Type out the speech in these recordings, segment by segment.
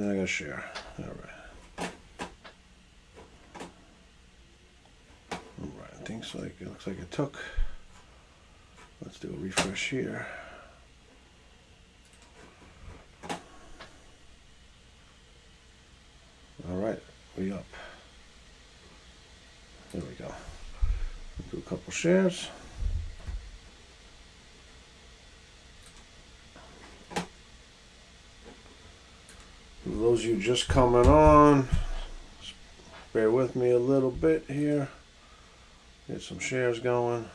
then I gotta share. All right. All right. Things like it looks like it took. Let's do a refresh here. All right, we up. There we go. Do a couple shares. For those of you just coming on, bear with me a little bit here. Get some shares going.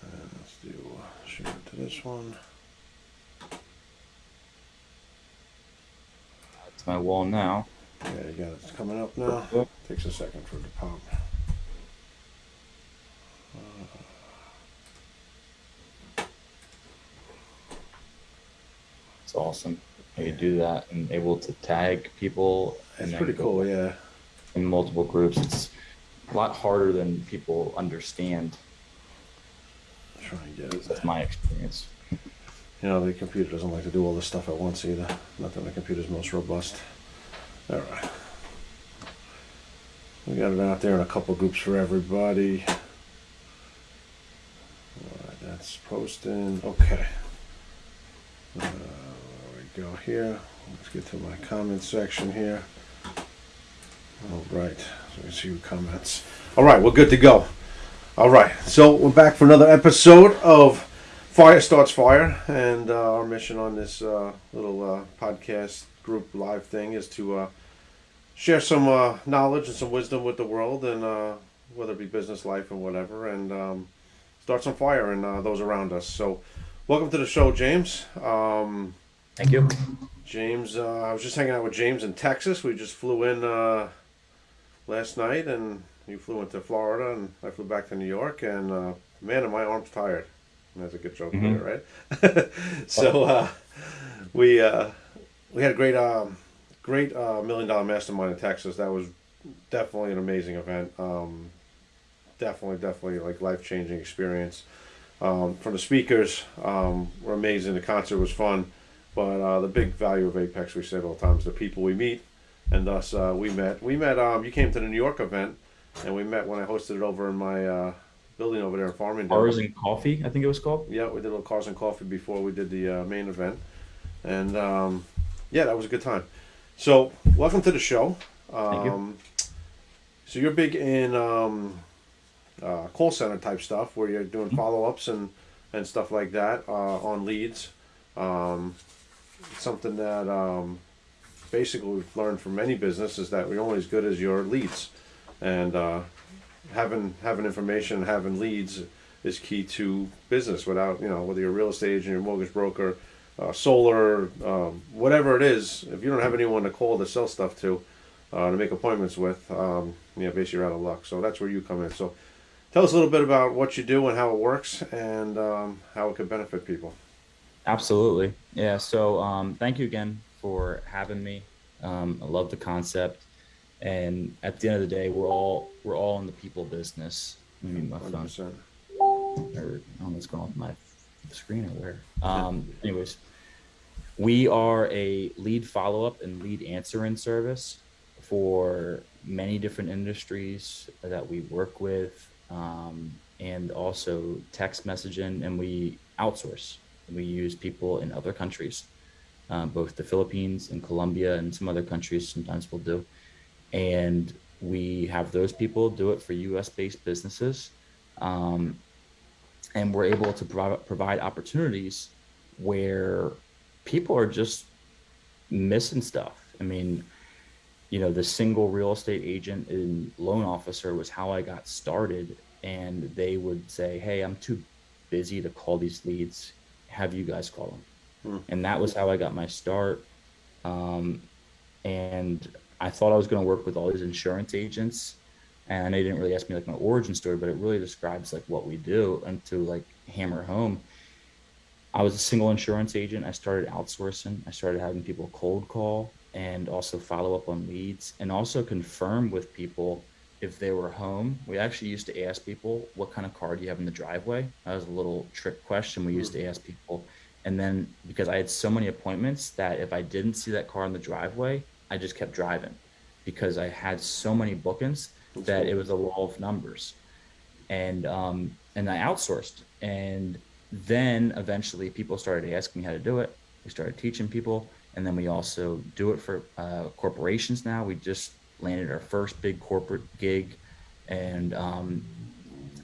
And let's do uh, share to this one. It's my wall now. Yeah, you got it. It's coming up now. Takes a second for it to pop. It's awesome. You do that and able to tag people and It's pretty cool, yeah. in multiple groups. It's a lot harder than people understand. Try and get it. That's my experience. You know, the computer doesn't like to do all this stuff at once either. Not that the computer's most robust. All right. We got it out there in a couple groups for everybody. All right, that's posting. Okay. Go here. Let's get to my comment section here. All right, so we see your comments. All right, we're good to go. All right, so we're back for another episode of Fire Starts Fire, and uh, our mission on this uh, little uh, podcast group live thing is to uh, share some uh, knowledge and some wisdom with the world, and uh, whether it be business, life, and whatever, and um, start some fire in those around us. So, welcome to the show, James. Um, Thank you. James, uh, I was just hanging out with James in Texas. We just flew in uh, last night, and you flew into Florida, and I flew back to New York. And uh, man, are my arms tired. That's a good joke Mhm. there, right? so uh, we uh, we had a great um, great uh, million dollar mastermind in Texas. That was definitely an amazing event. Um, definitely, definitely like life changing experience. Um, from the speakers um, were amazing. The concert was fun. But uh, the big value of Apex, we said all the time, is the people we meet, and thus uh, we met. We met. Um, you came to the New York event, and we met when I hosted it over in my uh, building over there in Farmingdale. Cars and coffee, I think it was called. Yeah, we did a little cars and coffee before we did the uh, main event, and um, yeah, that was a good time. So, welcome to the show. Um, Thank you. So you're big in um, uh, call center type stuff, where you're doing Mhm. follow ups and and stuff like that uh, on leads. Um, something that um, basically we've learned from any business is that we're only as good as your leads, and uh, having having information, having leads is key to business. Without you know whether you're a real estate agent, your mortgage broker, uh, solar, um, whatever it is, if you don't have anyone to call to sell stuff to, uh, to make appointments with, um, basically you're out of luck. So that's where you come in. So tell us a little bit about what you do and how it works and um, how it could benefit people. Absolutely. Yeah. So um, thank you again for having me. Um, I love the concept. And at the end of the day, we're all we're all in the people business. Let me mute my phone. 100%. or I don't know what's going on with my screen or where. Um, anyways, we are a lead follow up and lead answering service for many different industries that we work with, um, and also text messaging, and we outsource. We use people in other countries, uh, both the Philippines and Colombia, and some other countries. Sometimes we'll do, and we have those people do it for U.S. based businesses. Um, and we're able to provide opportunities where people are just missing stuff. I mean, you know, the single real estate agent and loan officer was how I got started. And they would say, Hey, I'm too busy to call these leads. Have you guys call them? Hmm. And that was how I got my start. Um, and I thought I was going to work with all these insurance agents and they didn't really ask me like my origin story, but it really describes like what we do and to like hammer home. I was a single insurance agent. I started outsourcing. I started having people cold call and also follow up on leads and also confirm with people if they were home. We actually used to ask people, what kind of car do you have in the driveway? That was a little trick question we used to ask people. And then because I had so many appointments that if I didn't see that car in the driveway, I just kept driving because I had so many bookings that it was a law of numbers. And um, and I outsourced. And then eventually people started asking me how to do it. We started teaching people. And then we also do it for uh, corporations now. We just landed our first big corporate gig. And um,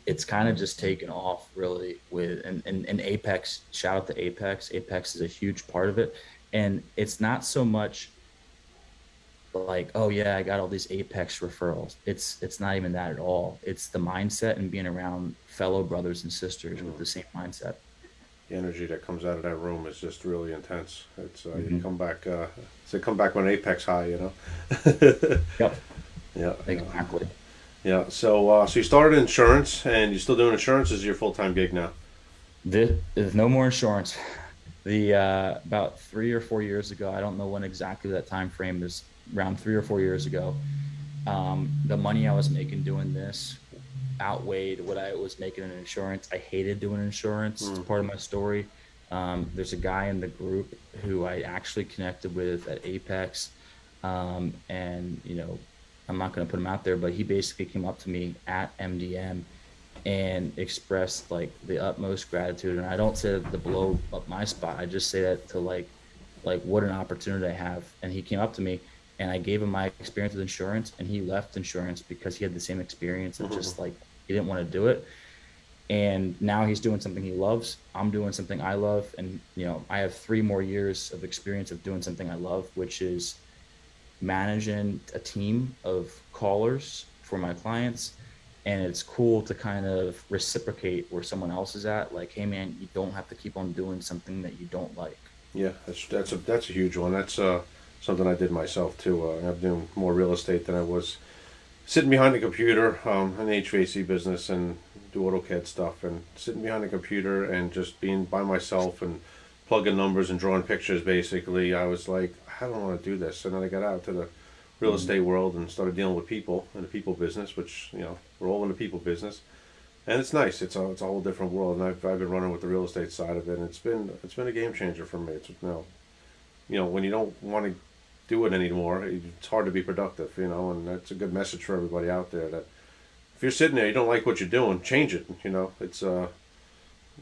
it's kind of just taken off really with and, and, and Apex, shout out to Apex. Apex is a huge part of it. And it's not so much like, oh yeah, I got all these Apex referrals. It's it's not even that at all. It's the mindset and being around fellow brothers and sisters with the same mindset. The energy that comes out of that room is just really intense. It's uh, you Mhm. come back. Uh, it's a come back when apex high, you know. Yep, yeah. Exactly. Yeah. So uh, so you started insurance, and you're still doing insurance Is your full time gig now. This, there's no more insurance. The uh, about three or four years ago, I don't know when exactly that time frame is. Around three or four years ago, um, the money I was making doing this outweighed what I was making in insurance. I hated doing insurance. It's Mm. part of my story. Um, there's a guy in the group who I actually connected with at Apex, um, and you know, I'm not going to put him out there, but he basically came up to me at MDM and expressed like the utmost gratitude. And I don't say that to blow up my spot. I just say that to like, like what an opportunity I have. And he came up to me and I gave him my experience with insurance and he left insurance because he had the same experience of just like, he didn't want to do it. And now he's doing something he loves. I'm doing something I love. And, you know, I have three more years of experience of doing something I love, which is managing a team of callers for my clients and it's cool to kind of reciprocate where someone else is at like hey man you don't have to keep on doing something that you don't like Yeah, that's that's a that's a huge one. That's uh, something I did myself too. Uh, I'm doing more real estate than I was sitting behind the computer um, in the HVAC business and do AutoCAD stuff and sitting behind the computer and just being by myself and plugging numbers and drawing pictures. Basically, I was like, I don't want to do this. And then I got out to the real estate world and started dealing with people in the people business, which you know we're all in the people business. And it's nice. It's a it's a whole different world. And I've, I've been running with the real estate side of it. And it's been it's been a game changer for me. It's you know, you know when you don't want to do it anymore, it's hard to be productive. You know, and that's a good message for everybody out there that if you're sitting there, you don't like what you're doing, change it. You know, it's uh,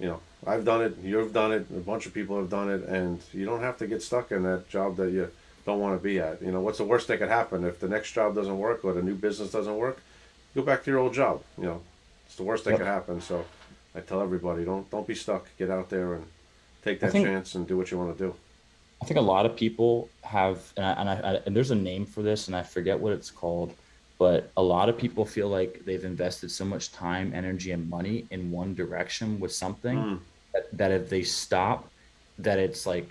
you know, I've done it. You've done it. A bunch of people have done it, and you don't have to get stuck in that job that you don't want to be at. You know, what's the worst that could happen if the next job doesn't work or the new business doesn't work? Go back to your old job. You know, it's the worst that Yep. could happen. So I tell everybody, don't don't be stuck. Get out there and take that think- chance and do what you want to do. I think a lot of people have and, I, and, I, and there's a name for this and i forget what it's called but a lot of people feel like they've invested so much time energy and money in one direction with something Mm. that, that if they stop that it's like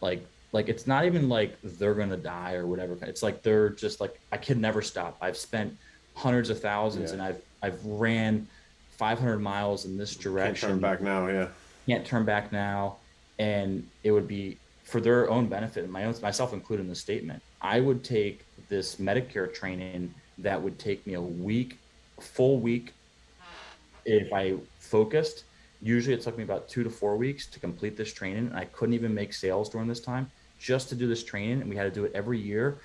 like like it's not even like they're gonna die or whatever it's like they're just like i can never stop i've spent hundreds of thousands Yeah. and i've i've ran 500 miles in this Can't direction turn back now. Yeah. can't turn back now and it would be for their own benefit and my own myself included in the statement i would take this medicare training that would take me a week full week if i focused. Usually it took me about two to four weeks to complete this training and i couldn't even make sales during this time. Just to do this training and we had to do it every year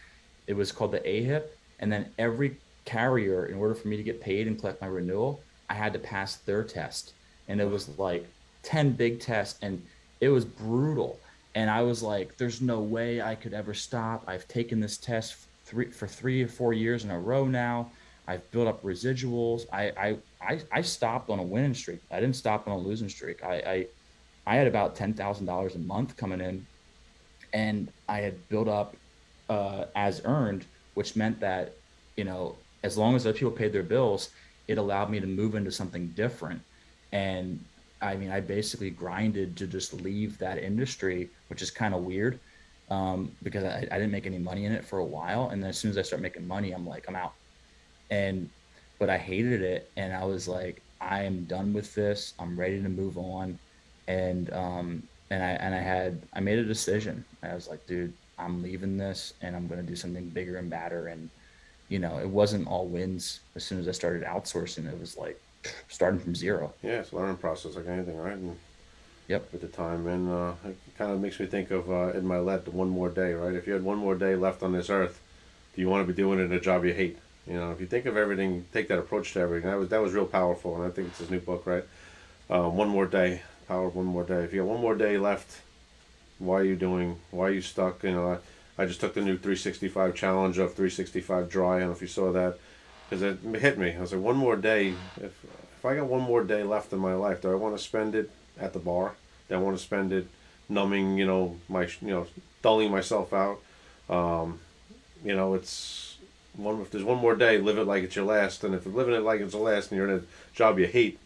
it was called the ahip and then every carrier in order for me to get paid and collect my renewal i had to pass their test. And it was like 10 big tests and it was brutal and i was like there's no way i could ever stop. I've taken this test three for three or four years in a row now. I've built up residuals. I i i, I stopped on a winning streak. I didn't stop on a losing streak. I i, I had about $10000 a month coming in and i had built up uh, as earned which meant that you know as long as other people paid their bills it allowed me to move into something different. And I mean, I basically grinded to just leave that industry, which is kind of weird um, because I, I didn't make any money in it for a while. And then as soon as I start making money, I'm like, I'm out. And, but I hated it. And I was like, I am done with this. I'm ready to move on. And, um, and I, and I had, I made a decision. I was like, dude, I'm leaving this and I'm going to do something bigger and badder. And, you know, it wasn't all wins. As soon as I started outsourcing, it was like starting from zero. Yeah, it's a learning process like anything, right? And Yep. at the time, and uh, it kind of makes me think of uh, Ed Mylett, the one more day, right? If you had one more day left on this earth, do you want to be doing it in a job you hate? You know, if you think of everything, take that approach to everything. That was that was real powerful, and I think it's his new book, right? Um, one more day, power of one more day. If you have one more day left, why are you doing? Why are you stuck? You know, I, I just took the new 365 challenge of 365 dry. I don't know if you saw that, because it hit me. I was like, one more day. If if I got one more day left in my life, do I want to spend it at the bar? Do I want to spend it numbing, you know, my you know, dulling myself out? Um, you know, it's one. If there's one more day, live it like it's your last. And if you're living it like it's the last, and you're in a job you hate,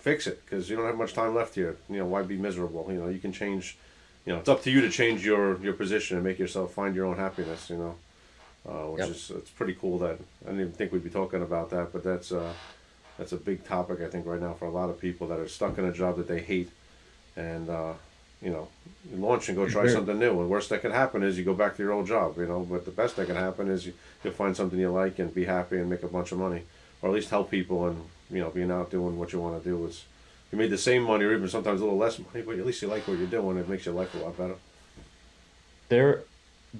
fix it because you don't have much time left here. You know, why be miserable? You know, you can change. You know, it's up to you to change your your position and make yourself find your own happiness. You know, uh, which Yep. is it's pretty cool that I didn't even think we'd be talking about that, but that's uh, that's a big topic I think right now for a lot of people that are stuck in a job that they hate, and uh, you know, you launch and go try Sure. something new. And worst that can happen is you go back to your old job. You know, but the best that can happen is you, you'll find something you like and be happy and make a bunch of money, or at least help people and you know being out doing what you want to do is. You made the same money or even sometimes a little less money, but at least you like what you're doing. It makes your life a lot better. there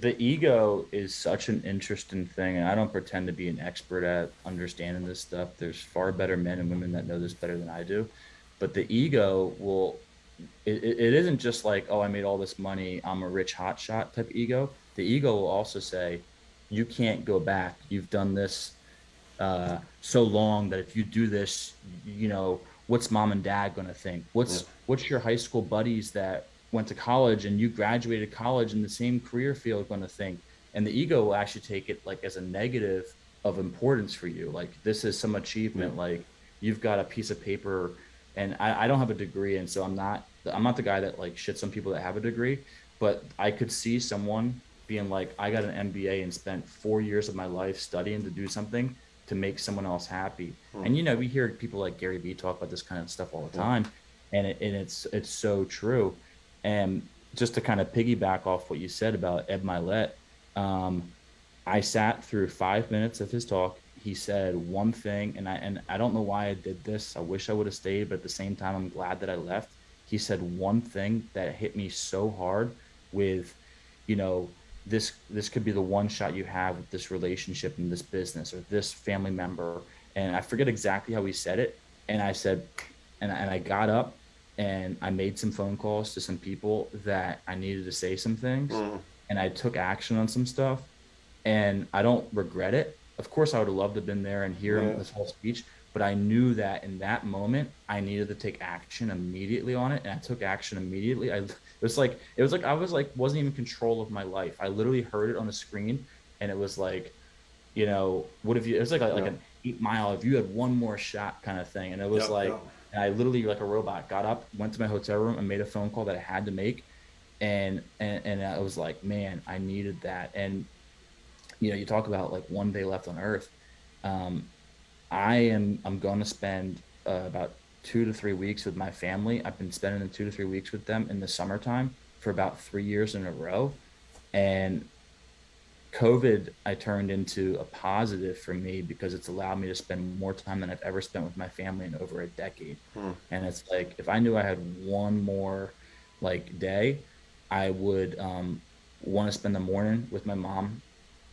the ego is such an interesting thing and i don't pretend to be an expert at understanding this stuff. There's far better men and women that know this better than i do. But the ego will it, it isn't just like oh i made all this money i'm a rich hotshot type ego. The ego will also say you can't go back. You've done this uh, so long that if you do this you know what's mom and dad going to think? What's Yeah. what's your high school buddies that went to college and you graduated college in the same career field going to think and the ego will actually take it like as a negative of importance for you. Like this is some achievement. Like you've got a piece of paper and I, I don't have a degree and so i'm not i'm not the guy that like shits on people that have a degree but i could see someone being like i got an mba and spent four years of my life studying to do something to make someone else happy. Hmm. And you know we hear people like gary vee talk about this kind of stuff all the time and, it, and it's it's so true and just to kind of piggyback off what you said about Ed Mylett um, I sat through five minutes of his talk. He said one thing, and I and I don't know why I did this. I wish I would have stayed, but at the same time, I'm glad that I left. He said one thing that hit me so hard with, you know, this this could be the one shot you have with this relationship and this business or this family member. And I forget exactly how he said it. And I said, and and I got up and I made some phone calls to some people that I needed to say some things, Mhm. and I took action on some stuff and I don't regret it. Of course, I would have loved to have been there and hear Yeah. this whole speech, but I knew that in that moment I needed to take action immediately on it, and I took action immediately. I it was like it was like I was like wasn't even in control of my life. I literally heard it on the screen, and it was like, you know, what if you? It was like like Yeah. an eight mile. If you had one more shot, kind of thing, and it was Yeah, like. And I literally, like a robot, got up, went to my hotel room, and made a phone call that I had to make, and and and I was like, man, I needed that. And you know, you talk about like one day left on Earth. Um, I am I'm going to spend uh, about two to three weeks with my family. I've been spending two to three weeks with them in the summertime for about three years in a row, and COVID I turned into a positive for me because it's allowed me to spend more time than I've ever spent with my family in over a decade. Hmm. And it's like if I knew I had one more like day, I would um, want to spend the morning with my mom.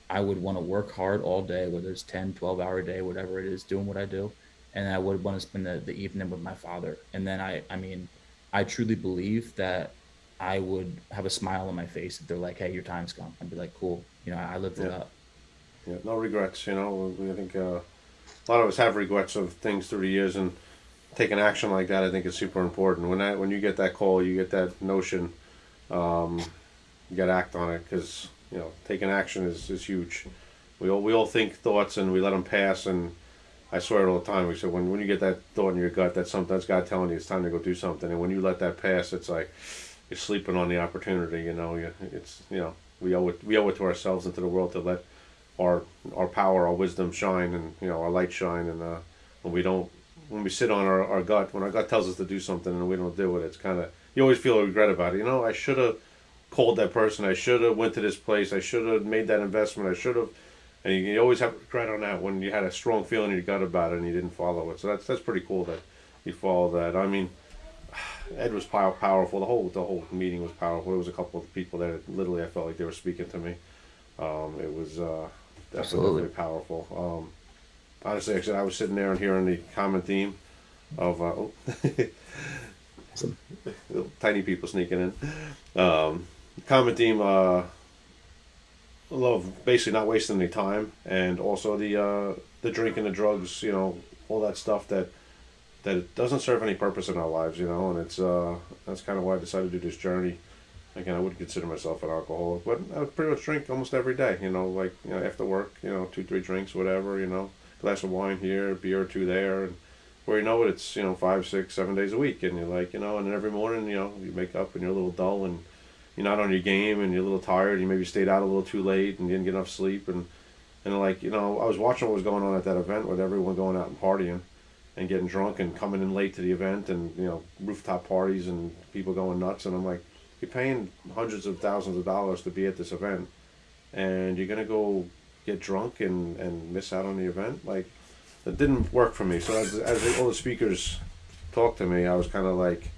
I would want to work hard all day, whether it's 10, 12 hour day, whatever it is, doing what I do. And I would want to spend the, the evening with my father. And then I, I mean, I truly believe that I would have a smile on my face if they're like, "Hey, your time's gone." I'd be like, "Cool, you know, I lived it up." Yeah, no regrets. You know, I think uh, a lot of us have regrets of things through the years, and taking action like that, I think, is super important. When that, when you get that call, you get that notion, um, you got to act on it because you know taking action is, is huge. We all we all think thoughts and we let them pass, and I swear it all the time. We said when when you get that thought in your gut, that's something that's God telling you it's time to go do something, and when you let that pass, it's like you're sleeping on the opportunity. You know, you, it's you know we owe it we owe it to ourselves and to the world to let our our power, our wisdom shine, and you know our light shine. And uh, when we don't, when we sit on our, our gut, when our gut tells us to do something and we don't do it, it's kind of you always feel a regret about it. You know, I should have called that person. I should have went to this place. I should have made that investment. I should have and you, you always have regret on that when you had a strong feeling in your gut about it and you didn't follow it. So that's that's pretty cool that you follow that. I mean, Ed was pow- powerful. The whole the whole meeting was powerful. There was a couple of people there. That literally, I felt like they were speaking to me. Um, it was uh, definitely, Absolutely. definitely powerful. Um, honestly, actually, I was sitting there and hearing the common theme of uh, oh, Awesome. tiny people sneaking in. Um, common theme, uh, love basically not wasting any time, and also the uh, the drinking, the drugs, you know, all that stuff that that it doesn't serve any purpose in our lives, you know, and it's uh, that's kind of why I decided to do this journey. Again, I wouldn't consider myself an alcoholic, but I pretty much drink almost every day. You know, like you know, after work, you know, two, three drinks, whatever. You know, glass of wine here, beer or two there, and where you know it, it's you know five, six, seven days a week, and you're like, you know, and every morning, you know, you wake up and you're a little dull and you're not on your game and you're a little tired. You maybe stayed out a little too late and didn't get enough sleep, and and like you know, I was watching what was going on at that event with everyone going out and partying and getting drunk and coming in late to the event and you know rooftop parties and people going nuts, and I'm like, you're paying hundreds of thousands of dollars to be at this event, and you're gonna go get drunk and and miss out on the event, like it didn't work for me. So as, as all the speakers talked to me, I was kind of like,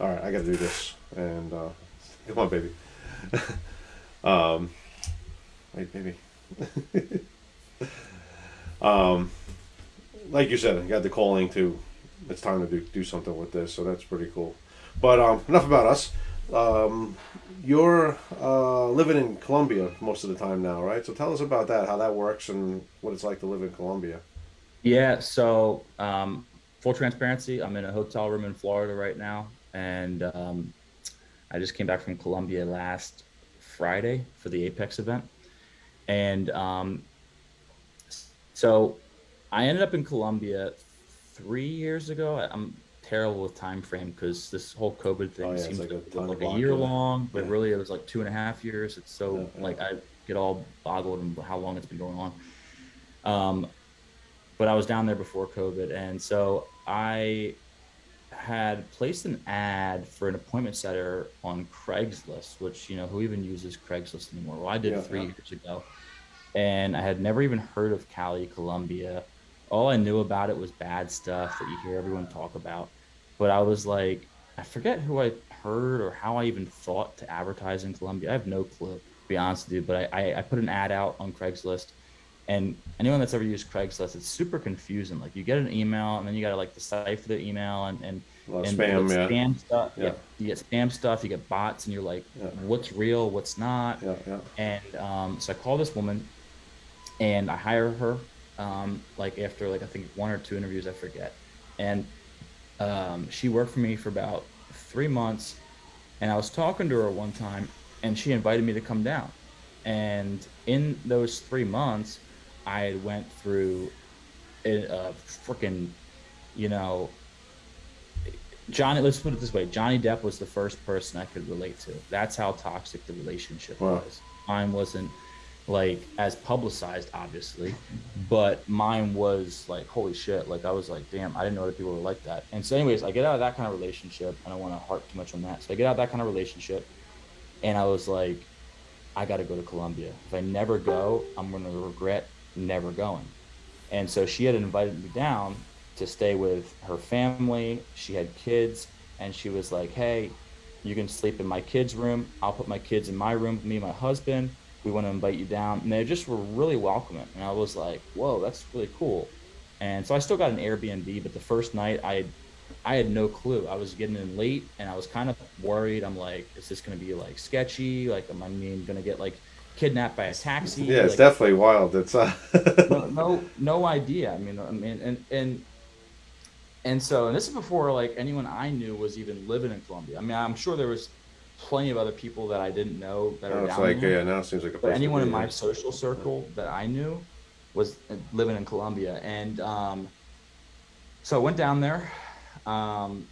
all right, I got to do this. And uh, come on, baby. um, wait, baby. um, like you said, I got the calling to. It's time to do do something with this. So that's pretty cool. But um, enough about us. Um, you're uh, living in Colombia most of the time now, right? So tell us about that, how that works, and what it's like to live in Colombia. Yeah, so um, full transparency, I'm in a hotel room in Florida right now, and um, I just came back from Colombia last Friday for the Apex event, and um, so I ended up in Colombia three years ago. I'm terrible with time frame because this whole COVID thing Oh, yeah, seems like a like a year long, but Yeah. really it was like two and a half years. It's so Yeah, like I get all boggled in how long it's been going on. Um, but I was down there before COVID, and so I had placed an ad for an appointment setter on Craigslist, which you know who even uses Craigslist anymore? Well, I did three years ago, and I had never even heard of Cali, Colombia. All I knew about it was bad stuff that you hear everyone talk about, but I was like, I forget who I heard or how I even thought to advertise in Colombia. I have no clue, to be honest with you. But I, I, I put an ad out on Craigslist and anyone that's ever used Craigslist, it's super confusing. Like you get an email and then you gotta like decipher the email and and, A lot of and spam, you yeah. get spam stuff. Yeah. Yeah. you get spam stuff. You get bots, and you're like, Yeah. what's real, what's not. Yeah, yeah. And um, so I call this woman, and I hire her. Um, like after like I think one or two interviews, I forget. And um, she worked for me for about three months, and I was talking to her one time, and she invited me to come down. And in those three months, I went through a, a freaking, you know, Johnny. Let's put it this way: Johnny Depp was the first person I could relate to. That's how toxic the relationship Wow. was. Mine wasn't like as publicized, obviously, but mine was like, holy shit! Like I was like, damn, I didn't know other people were like that. And so, anyways, I get out of that kind of relationship. I don't want to harp too much on that. So I get out of that kind of relationship, and I was like, I got to go to Colombia. If I never go, I'm going to regret never going. And so she had invited me down to stay with her family. She had kids, and she was like, "Hey, you can sleep in my kids' room. I'll put my kids in my room. Me and my husband. We want to invite you down." And they just were really welcoming. And I was like, "Whoa, that's really cool." And so I still got an Airbnb, but the first night I had, I had no clue. I was getting in late, and I was kind of worried. I'm like, "Is this going to be like sketchy? Like, am I mean going to get like kidnapped by a taxi?" Yeah, it's Like, definitely wild. It's uh, no, no, no idea. I mean, I mean, and and and so, and this is before like anyone I knew was even living in Colombia. I mean, I'm sure there was plenty of other people that I didn't know that now are it's down like there. yeah, now it seems like a But anyone in my social circle that I knew was uh, living in Colombia, and um, so I went down there um,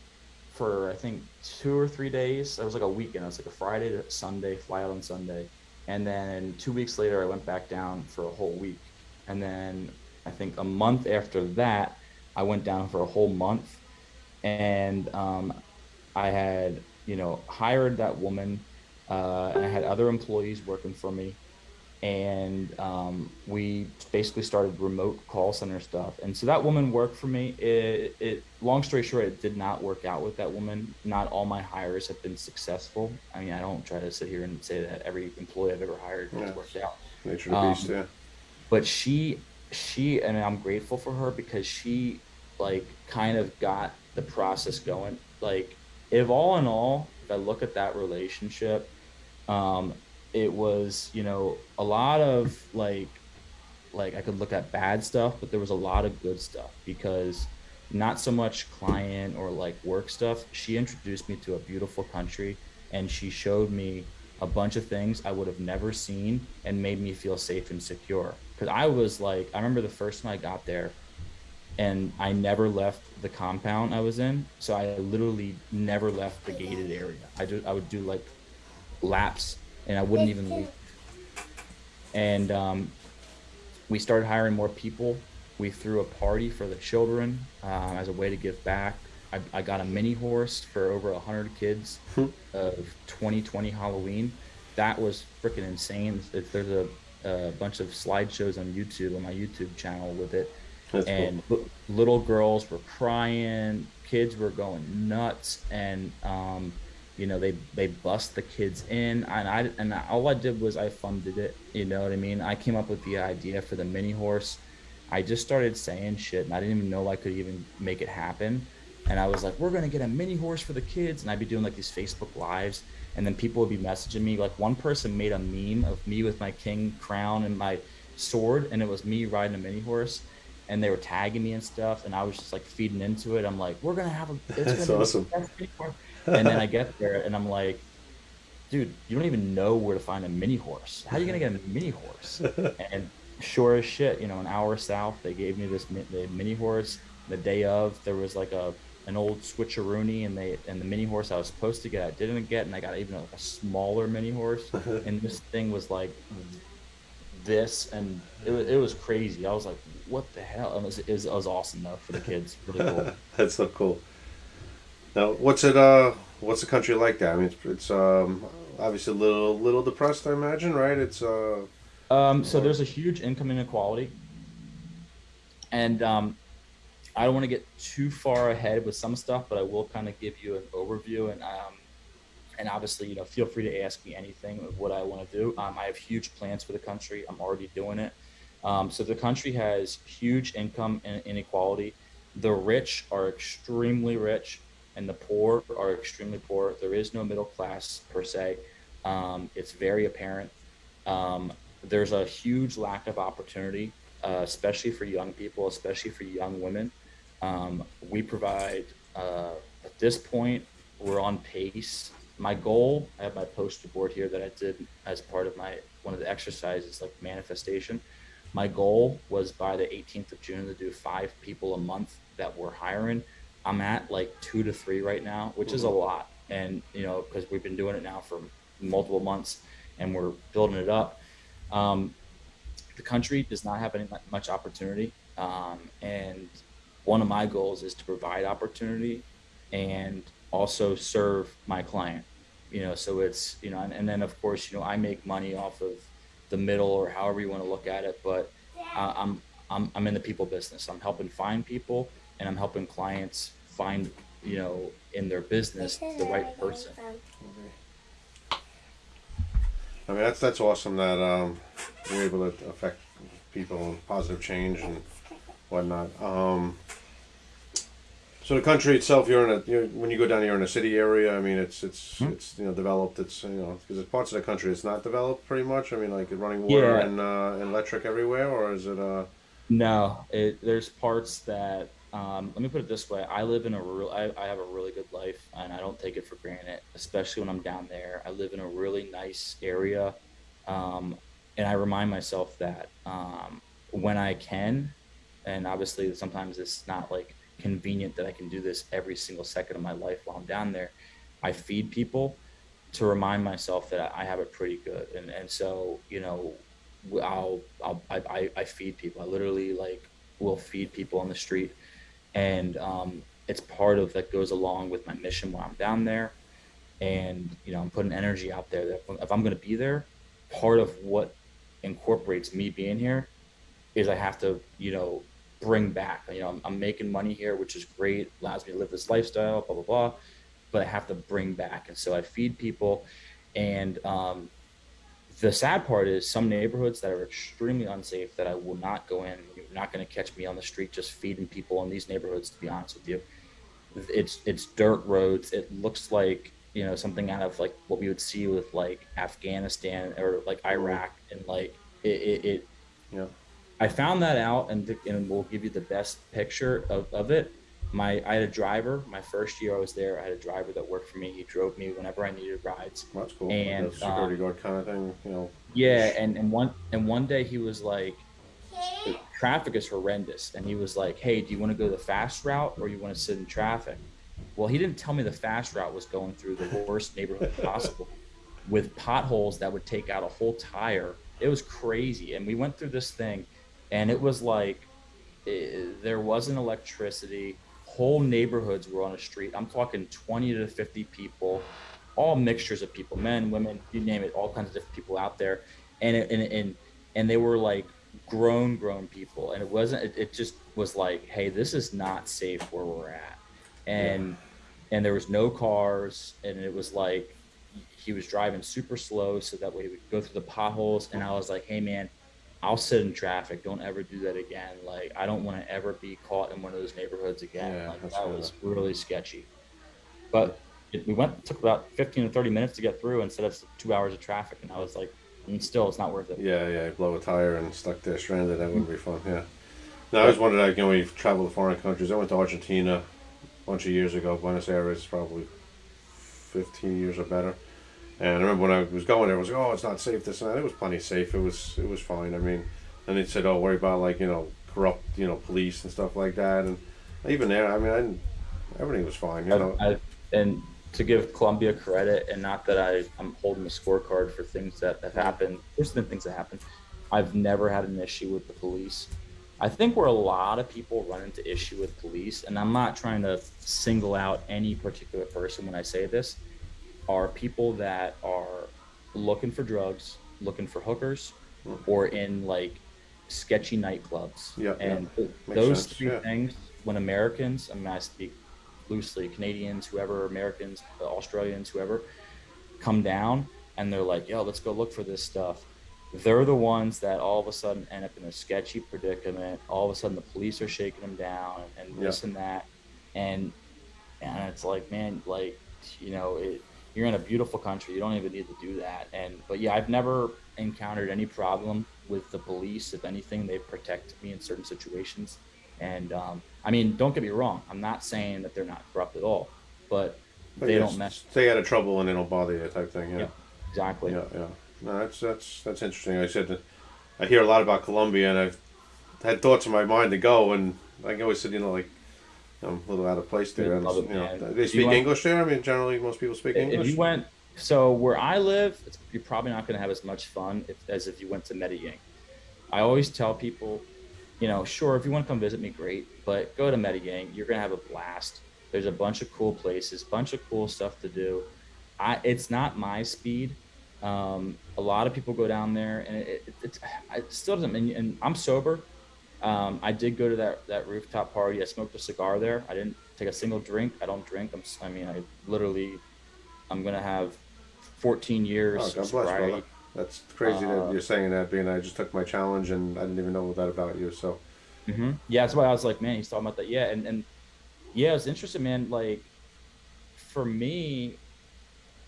for I think two or three days. It was like a weekend. It was like a Friday to Sunday, fly out on Sunday, and then two weeks later I went back down for a whole week, and then I think a month after that I went down for a whole month, and um, I had you know hired that woman, uh, and I had other employees working for me and um, we basically started remote call center stuff. And so that woman worked for me. It, it, long story short, it did not work out with that woman. Not all my hires have been successful. I mean, I don't try to sit here and say that every employee I've ever hired has worked out Nature of the Um, beast, yeah. but she she and i'm grateful for her because she like kind of got the process going like if all in all if i look at that relationship um it was you know a lot of like like i could look at bad stuff but there was a lot of good stuff because not so much client or like work stuff. She introduced me to a beautiful country and she showed me a bunch of things i would have never seen and made me feel safe and secure. Because i was like i remember the first time i got there and i never left the compound i was in so i literally never left the gated area i just i would do like laps and i wouldn't even leave and um, we started hiring more people. We threw a party for the children uh, as a way to give back. I, I got a mini horse for over 100 kids of 2020 Halloween. That was freaking insane. If There's a, a bunch of slideshows on YouTube, on my YouTube channel with it. That's and li- little girls were crying, kids were going nuts, and um, you know they they bust the kids in, and I and all I did was I funded it. You know what I mean? I came up with the idea for the mini horse. I just started saying shit, and I didn't even know I could even make it happen. And I was like, "We're gonna get a mini horse for the kids," and I'd be doing like these Facebook lives, and then people would be messaging me. Like one person made a meme of me with my king crown and my sword, and it was me riding a mini horse, and they were tagging me and stuff, and I was just like feeding into it. I'm like, "We're gonna have a it's That's gonna be awesome. best and then I get there, and I'm like, "Dude, you don't even know where to find a mini horse. How are you gonna get a mini horse?" and sure as shit, you know, an hour south, they gave me this the mini horse. The day of, there was like a an old switcheroony, and they and the mini horse I was supposed to get, I didn't get, and I got even like a smaller mini horse, and this thing was like this, and it was, it was crazy. I was like, "What the hell?" It was, it was, it was awesome though for the kids, really cool. That's so cool. Now, what's it? Uh, what's the country like that? I mean, it's, it's um, obviously a little, little depressed, I imagine, right? It's uh, Um, so there's a huge income inequality, and um, I don't want to get too far ahead with some stuff, but I will kind of give you an overview and um, and obviously, you know, feel free to ask me anything of what I want to do. Um, I have huge plans for the country. I'm already doing it. Um, so the country has huge income in- inequality. The rich are extremely rich, and the poor are extremely poor. There is no middle class per se. Um, it's very apparent. Um, there's a huge lack of opportunity, uh, especially for young people, especially for young women. Um, we provide, uh, at this point, we're on pace. My goal, I have my poster board here that I did as part of my one of the exercises, like manifestation. My goal was by the 18th of June to do five people a month that we're hiring. I'm at like two to three right now, which is a lot. And, you know, because we've been doing it now for multiple months and we're building it up. Um, the country does not have any much opportunity. Um, and one of my goals is to provide opportunity and also serve my client. You know, so it's, you know, and, and then of course, you know, I make money off of the middle or however you want to look at it, but uh, I'm, I'm, I'm in the people business. I'm helping find people and I'm helping clients find, you know, in their business, the right person. I mean, that's that's awesome that um, you're able to affect people positive change and whatnot. Um, so the country itself, you're in a you're, when you go down, you're in a city area. I mean, it's it's Hmm. it's you know developed. It's you know because there's parts of the country it's not developed pretty much. I mean, like running water Yeah. and uh, and electric everywhere, or is it uh? No, it, there's parts that um, let me put it this way: I live in a real, I, I have a really good life, and I don't take it for granted, especially when I'm down there. I live in a really nice area, um, and I remind myself that um, when I can, and obviously sometimes it's not like convenient that I can do this every single second of my life while I'm down there. I feed people to remind myself that I have it pretty good, and and so you know I'll, I'll I, I, feed people. I literally like will feed people on the street, and um, it's part of that goes along with my mission when I'm down there, and you know I'm putting energy out there that if I'm going to be there, part of what incorporates me being here is I have to, you know, bring back. You know, I'm, I'm making money here, which is great, allows me to live this lifestyle, blah blah blah. But I have to bring back, and so I feed people, and um, the sad part is some neighborhoods that are extremely unsafe that I will not go in. You're not going to catch me on the street just feeding people in these neighborhoods. To be honest with you, it's it's dirt roads. It looks like you know something out of like what we would see with like Afghanistan or like Iraq, and like it, it, it Yeah. I found that out, and th- and we'll give you the best picture of, of it. My I had a driver. My first year I was there, I had a driver that worked for me. He drove me whenever I needed rides. That's cool. And, security um, guard kind of thing, you know. Yeah, and and one and one day he was like, "The traffic is horrendous," and he was like, "Hey, do you want to go the fast route or you want to sit in traffic?" Well, he didn't tell me the fast route was going through the worst neighborhood possible, with potholes that would take out a whole tire. It was crazy, and we went through this thing, and it was like eh, there wasn't electricity. Whole neighborhoods were on a street. I'm talking 20 to 50 people, all mixtures of people, men, women, you name it, all kinds of different people out there, and it, and and and they were like grown, grown people, and it wasn't. It, it just was like, hey, this is not safe where we're at, and and there was no cars, and it was like he was driving super slow so that way he would go through the potholes, and I was like, hey man, I'll sit in traffic. Don't ever do that again. Like I don't want to ever be caught in one of those neighborhoods again. Yeah, like that was really sketchy. But it, we went took about fifteen to thirty minutes to get through instead of two hours of traffic, and I was like, and still, it's not worth it. Yeah, yeah, blow a tire and stuck there stranded. That wouldn't be fun. Yeah. No, I always wondered, like, you know, when you travel to foreign countries. I went to Argentina a bunch of years ago. Buenos Aires, probably 15 years or better. And I remember when I was going there, I was like, oh, it's not safe. This and that. It was plenty safe. It was, it was fine. I mean, and they said, oh, worry about like, you know, corrupt, you know, police and stuff like that. And even there, I mean, I everything was fine. You know. I, I, and to give Colombia credit, and not that I, I'm holding a scorecard for things that have happened. There's been things that happen. I've never had an issue with the police. I think where a lot of people run into issue with police, and I'm not trying to single out any particular person when I say this, are people that are looking for drugs, looking for hookers, Mm. or in like sketchy nightclubs. Yeah, yeah. and Makes those sense, three yeah. things, when Americans, I mean, I speak loosely, Canadians, whoever, Americans, uh, Australians, whoever, come down and they're like, yo, let's go look for this stuff. They're the ones that all of a sudden end up in a sketchy predicament. All of a sudden, the police are shaking them down and this and that, and and it's like, man, like you know, it, you're in a beautiful country. You don't even need to do that. And but yeah, I've never encountered any problem with the police. If anything, they protect me in certain situations. And um, I mean, don't get me wrong. I'm not saying that they're not corrupt at all, but But they don't mess. Stay out of trouble and they don't bother you, type thing. Yeah. Yeah, exactly. Yeah, yeah. No, that's that's that's interesting. I said that I hear a lot about Colombia, and I've had thoughts in my mind to go, and I always said, you know, like I'm a little out of place there. It, you know, they If speak went- English there. I mean, generally, most people speak If English. you went, so where I live, it's, you're probably not going to have as much fun if, as if you went to Medellin. I always tell people, you know, sure, if you want to come visit me, great, but go to Medellin. You're going to have a blast. There's a bunch of cool places, bunch of cool stuff to do. I, it's not my speed. Um, a lot of people go down there, and it, it, it's it still doesn't. And, and I'm sober. Um, I did go to that that rooftop party. I smoked a cigar there. I didn't take a single drink. I don't drink. I'm. I mean, I literally, I'm gonna have 14 years. oh, God bless, brother. That's crazy Uh, that you're saying that. Being I just took my challenge, and I didn't even know that about you. So hmm Yeah, that's why I was like, man, he's talking about that. Yeah, and and yeah, it's interesting, man. Like for me,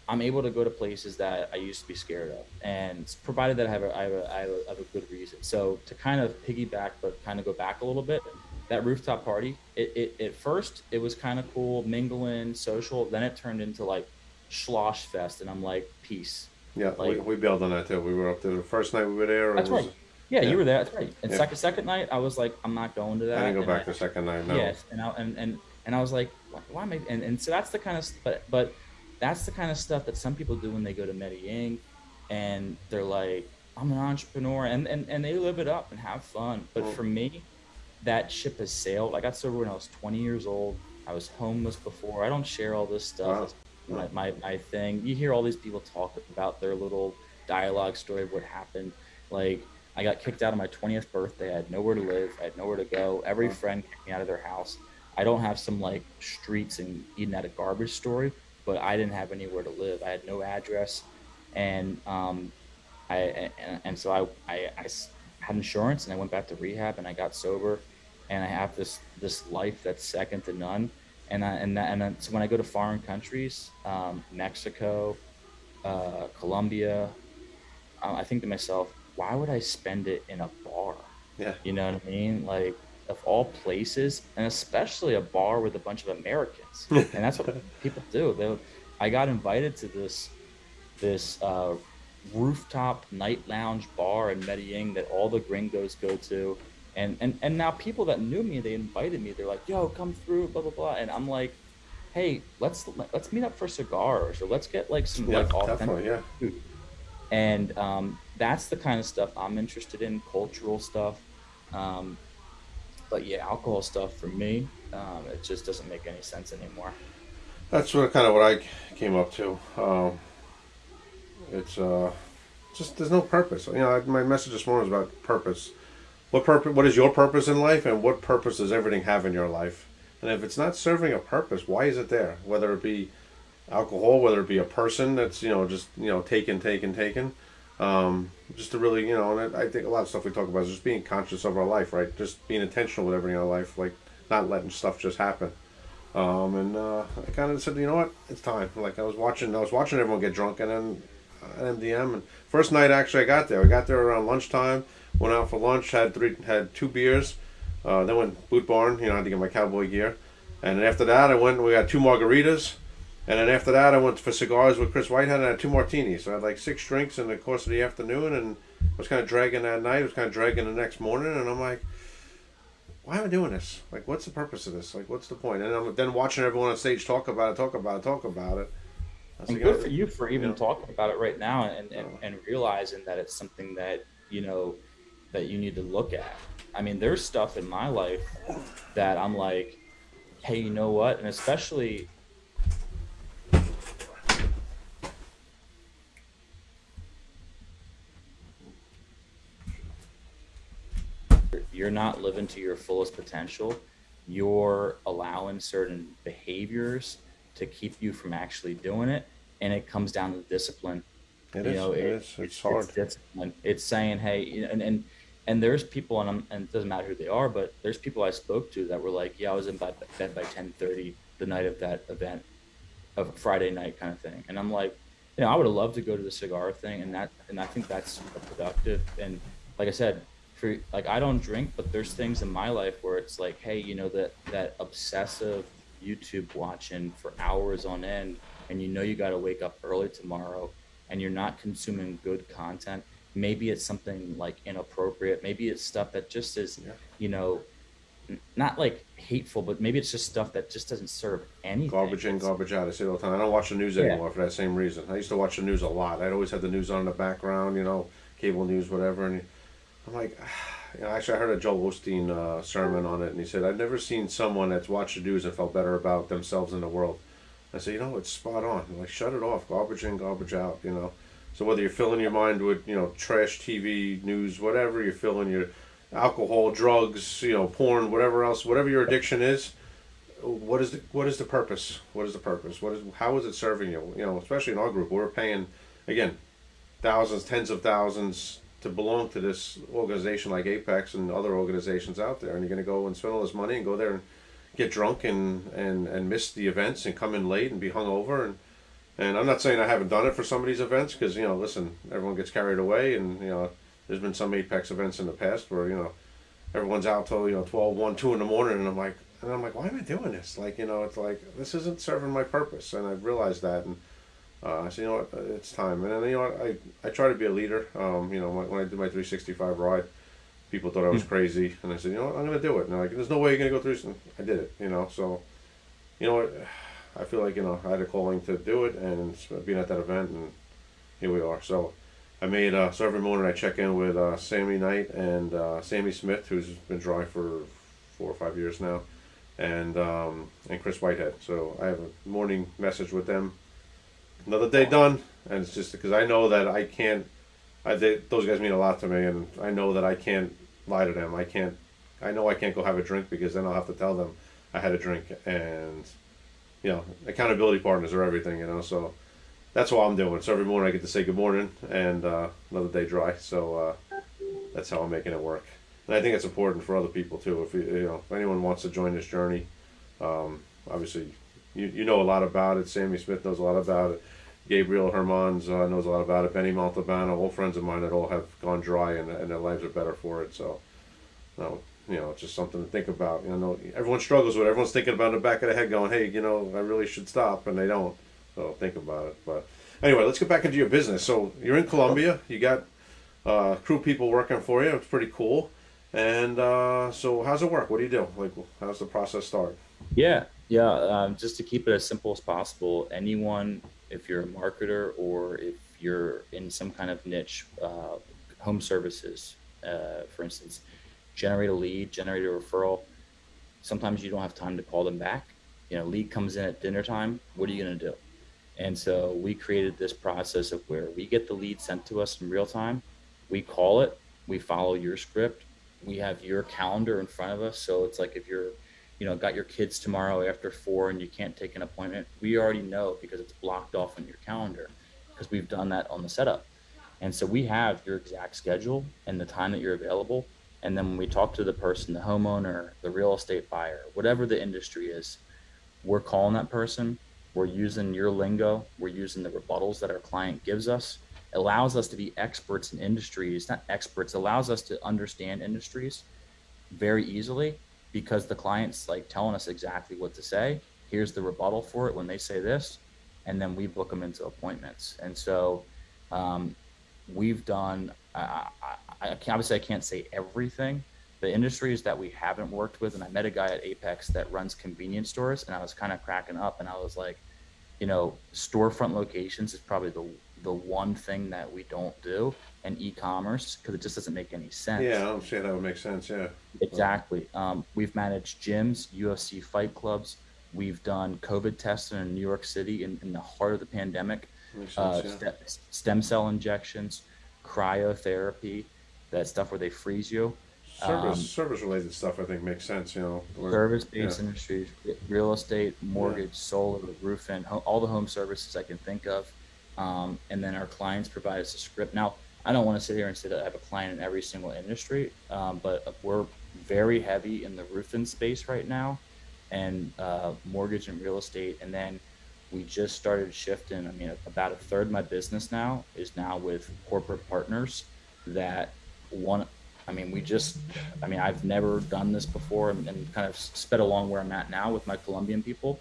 I'm able to go to places that I used to be scared of, and provided that I have a I have a, I have a, I have a good reason. So to kind of piggyback, but kind of go back a little bit, that rooftop party, it, it at first it was kind of cool, mingling, social. Then it turned into like schloss fest, and I'm like, peace. yeah, we, Like- we bailed on that too. We were up there the first night we were there. That's was, right. Yeah, yeah. you were there. That's right. And Yeah. second second night, I was like, I'm not going to that. I didn't go and back I- the second night. No. Yes, and I, and and and I was like, why, why am I? And, and so that's the kind of but but that's the kind of stuff that some people do when they go to Medellin, and they're like, I'm an entrepreneur, and and and they live it up and have fun. But for me, that ship has sailed. I got sober when I was 20 years old. I was homeless before. I don't share all this stuff. Wow. My, my my thing. You hear all these people talk about their little dialogue story of what happened. Like I got kicked out of my 20th birthday. I had nowhere to live. I had nowhere to go. Every friend kicked me out of their house. I don't have some like streets and eating at a garbage story, but I didn't have anywhere to live. I had no address, and um, I and, and so I, I I had insurance and I went back to rehab and I got sober, and I have this this life that's second to none. And I, and that, and then, so when I go to foreign countries, um, Mexico, uh, Colombia, uh, I think to myself, why would I spend it in a bar? Yeah. You know what I mean? Like of all places, and especially a bar with a bunch of Americans, and that's what people do. They, I got invited to this this uh, rooftop night lounge bar in Medellin that all the gringos go to, and and and now people that knew me, they invited me. They're like, "Yo, come through," blah blah blah, and I'm like, "Hey, let's let's meet up for cigars, or let's get like some Yeah, like authentic definitely. Yeah. food." And um, that's the kind of stuff I'm interested in, cultural stuff. Um, but yeah, alcohol stuff for me, um, it just doesn't make any sense anymore. That's what kind of what I came up to. Um, it's uh, just there's no purpose. You know, my message this morning was about purpose. What purpose? What is your purpose in life, and what purpose does everything have in your life? And if it's not serving a purpose, why is it there? Whether it be alcohol, whether it be a person that's you know just you know taken, taken, taken. Um, just to really you know, and I think a lot of stuff we talk about is just being conscious of our life, right? Just being intentional with everything in our life, like not letting stuff just happen. Um, and uh, I kind of said, you know what, it's time. Like I was watching, I was watching everyone get drunk, and then at MDM. And first night actually, I got there. I got there around lunchtime. Went out for lunch. Had three, had two beers. Uh, then went boot barn. You know, I had to get my cowboy gear. And after that, I went. We got two margaritas. And then after that, I went for cigars with Chris Whitehead and I had two martinis. So I had like six drinks in the course of the afternoon, and I was kind of dragging that night. Was kind of dragging the next morning, and I'm like, why am I doing this? Like, what's the purpose of this? Like, what's the point? And I'm then watching everyone on stage talk about it, talk about it, talk about it. And like, good for you for even Yeah. talking about it right now and, and, and realizing that it's something that, you know, that you need to look at. I mean, there's stuff in my life that I'm like, hey, you know what? And especially you're not living to your fullest potential. You're allowing certain behaviors to keep you from actually doing it. And it comes down to discipline It you is. know, it is. It's, hard. It's discipline. It's saying, hey, and and and there's people, and, I'm, and it doesn't matter who they are, but there's people I spoke to that were like, yeah, I was in bed, by ten thirty the night of that event, of Friday night kind of thing, and I'm like, you know, I would have loved to go to the cigar thing, and that, and I think that's productive. And like I said, for like I don't drink, but there's things in my life where it's like, hey, you know, that that obsessive YouTube watching for hours on end, and you know you got to wake up early tomorrow, and you're not consuming good content. Maybe it's something like inappropriate. Maybe it's stuff that just is, Yeah. you know, n- not like hateful, but maybe it's just stuff that just doesn't serve anything. Garbage in, garbage out. I say it all the time. I don't watch the news Yeah. anymore for that same reason. I used to watch the news a lot. I'd always have the news on in the background, you know, cable news, whatever. And I'm like, you know, actually, I heard a Joel Osteen uh, sermon on it, and he said, I've never seen someone that's watched the news and felt better about themselves in the world. I said, you know, it's spot on. I'm like, shut it off. Garbage in, garbage out, you know. So whether you're filling your mind with, you know, trash TV, news, whatever, you're filling your alcohol, drugs, you know, porn, whatever else, whatever your addiction is, what is the what is the purpose? What is the purpose? What is how is it serving you? You know, especially in our group, we're paying again thousands, tens of thousands to belong to this organization like Apex and other organizations out there, and you're going to go and spend all this money and go there and get drunk and and and miss the events and come in late and be hungover and and I'm not saying I haven't done it for some of these events because you know, listen, everyone gets carried away, and you know, there's been some Apex events in the past where you know, everyone's out till you know 12, 1, 2 in the morning, and I'm like, and I'm like, why am I doing this? Like, you know, it's like this isn't serving my purpose, and I've realized that, and uh, I said, you know what, it's time, and then you know, what, I I try to be a leader. Um, you know, when when I did my 365 ride, people thought I was crazy, and I said, you know what, I'm gonna do it. And like, there's no way you're gonna go through this. And I did it. You know, so you know what, I feel like you know I had a calling to do it, and being at that event, and here we are. So I made uh, so every morning I check in with uh, Sammy Knight and uh, Sammy Smith, who's been dry for four or five years now, and um, and Chris Whitehead. So I have a morning message with them. Another day done, and it's just because I know that I can't. I they, those guys mean a lot to me, and I know that I can't lie to them. I can't. I know I can't go have a drink because then I'll have to tell them I had a drink, and you know, accountability partners are everything. You know, so that's what I'm doing. So every morning I get to say good morning and uh, another day dry. So uh, that's how I'm making it work. And I think it's important for other people too. If you, you know, if anyone wants to join this journey, um, obviously you, you know a lot about it. Sammy Smith knows a lot about it. Gabriel Hermans uh, knows a lot about it. Benny Montalbano, all friends of mine that all have gone dry and, and their lives are better for it. So, no, you know, it's just something to think about. You know, everyone struggles with it. Everyone's thinking about it in the back of the head going, hey, you know, I really should stop, and they don't. So think about it. But anyway, let's get back into your business. So you're in Colombia. You got uh, crew people working for you. It's pretty cool. And uh, so, how's it work? What do you do? Like, how's the process start? Yeah, yeah. Um, just to keep it as simple as possible, anyone, if you're a marketer or if you're in some kind of niche, uh, home services, uh, for instance, generate a lead, generate a referral. Sometimes you don't have time to call them back. You know, lead comes in at dinner time. What are you going to do? And so we created this process of where we get the lead sent to us in real time. We call it, we follow your script, we have your calendar in front of us. So it's like if you're, you know, got your kids tomorrow after four and you can't take an appointment, we already know because it's blocked off on your calendar because we've done that on the setup. And so we have your exact schedule and the time that you're available. And then when we talk to the person, the homeowner, the real estate buyer, whatever the industry is, we're calling that person we're using your lingo. We're using the rebuttals that our client gives us. Allows us to be experts in industries, not experts, allows us to understand industries very easily because the client's like telling us exactly what to say. Here's the rebuttal for it when they say this, and then we book them into appointments. And so um, we've done, I, I, I, obviously I can't say everything, the industries that we haven't worked with and i met a guy at apex that runs convenience stores and i was kind of cracking up and i was like you know, storefront locations is probably the the one thing that we don't do, and e-commerce because it just doesn't make any sense. Yeah, I don't see how that would make sense. Yeah, exactly. Um, we've managed gyms, UFC fight clubs. We've done COVID testing in New York City in, in the heart of the pandemic. Sense, uh, yeah. st- stem cell injections, cryotherapy, that stuff where they freeze you. Service Um, service related stuff I think makes sense. You know, We're- service-based yeah. industries, real estate, mortgage, solar, roofing, all the home services I can think of. Um, and then our clients provide us a script. Now, I don't want to sit here and say that I have a client in every single industry, um, but we're very heavy in the roofing space right now, and uh, mortgage and real estate. And then we just started shifting. I mean, about a third of my business now is now with corporate partners that want I mean, we just, I mean, I've never done this before and, and kind of sped along where I'm at now with my Colombian people.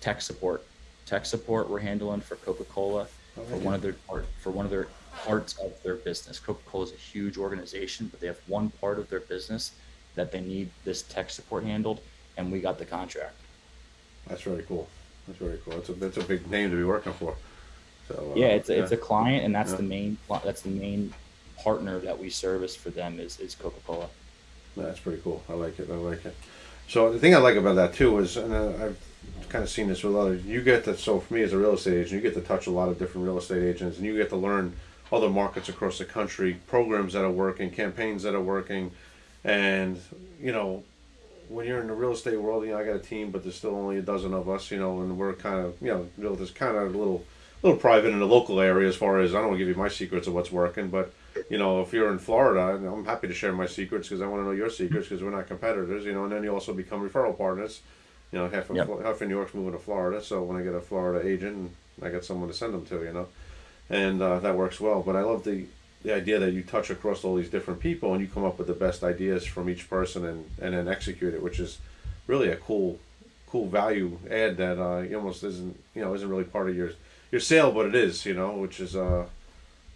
Tech support, tech support we're handling for Coca-Cola Oh, for one of their for one of their parts of their business. Coca-Cola is a huge organization, but they have one part of their business that they need this tech support handled, and we got the contract. That's very cool. That's very cool. That's a that's a big name to be working for. So uh, Yeah, it's a, it's a client, and that's Yeah. the main that's the main partner that we service for them is is Coca-Cola. That's pretty cool. I like it. I like it. So the thing I like about that too is, and uh, I've kind of seen this with others. You get to so for me as a real estate agent, you get to touch a lot of different real estate agents, and you get to learn other markets across the country, programs that are working, campaigns that are working, and you know. When you're in the real estate world, you know I got a team, but there's still only a dozen of us, you know, and we're kind of, you know, realtors kind of a little, little private in the local area as far as I don't want to give you my secrets of what's working, but you know, if you're in Florida, I'm happy to share my secrets because I want to know your secrets because we're not competitors, you know, and then you also become referral partners. You know, half of, Yep. half of New York's moving to Florida, so when I get a Florida agent, I got someone to send them to, you know, and uh, that works well. But I love the the idea that you touch across all these different people and you come up with the best ideas from each person and, and then execute it, which is really a cool cool value add that uh, you almost isn't you know isn't really part of your your sale, but it is, you know, which is uh